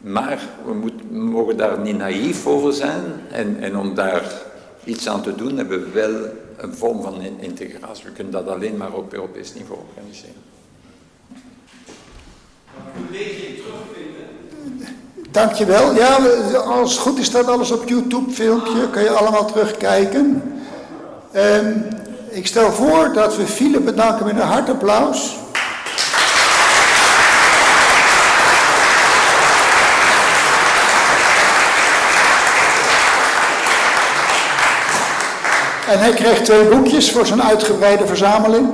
Maar we, moet, we, mogen daar niet naïef over zijn. En, en om daar iets aan te doen, hebben we wel een vorm van integratie. We kunnen dat alleen maar op Europees niveau organiseren? Dankjewel. Ja, als het goed is staat alles op YouTube filmpje. Kan je allemaal terugkijken. Um, ik stel voor dat we Philip bedanken met een hartapplaus. En hij kreeg twee boekjes voor zijn uitgebreide verzameling.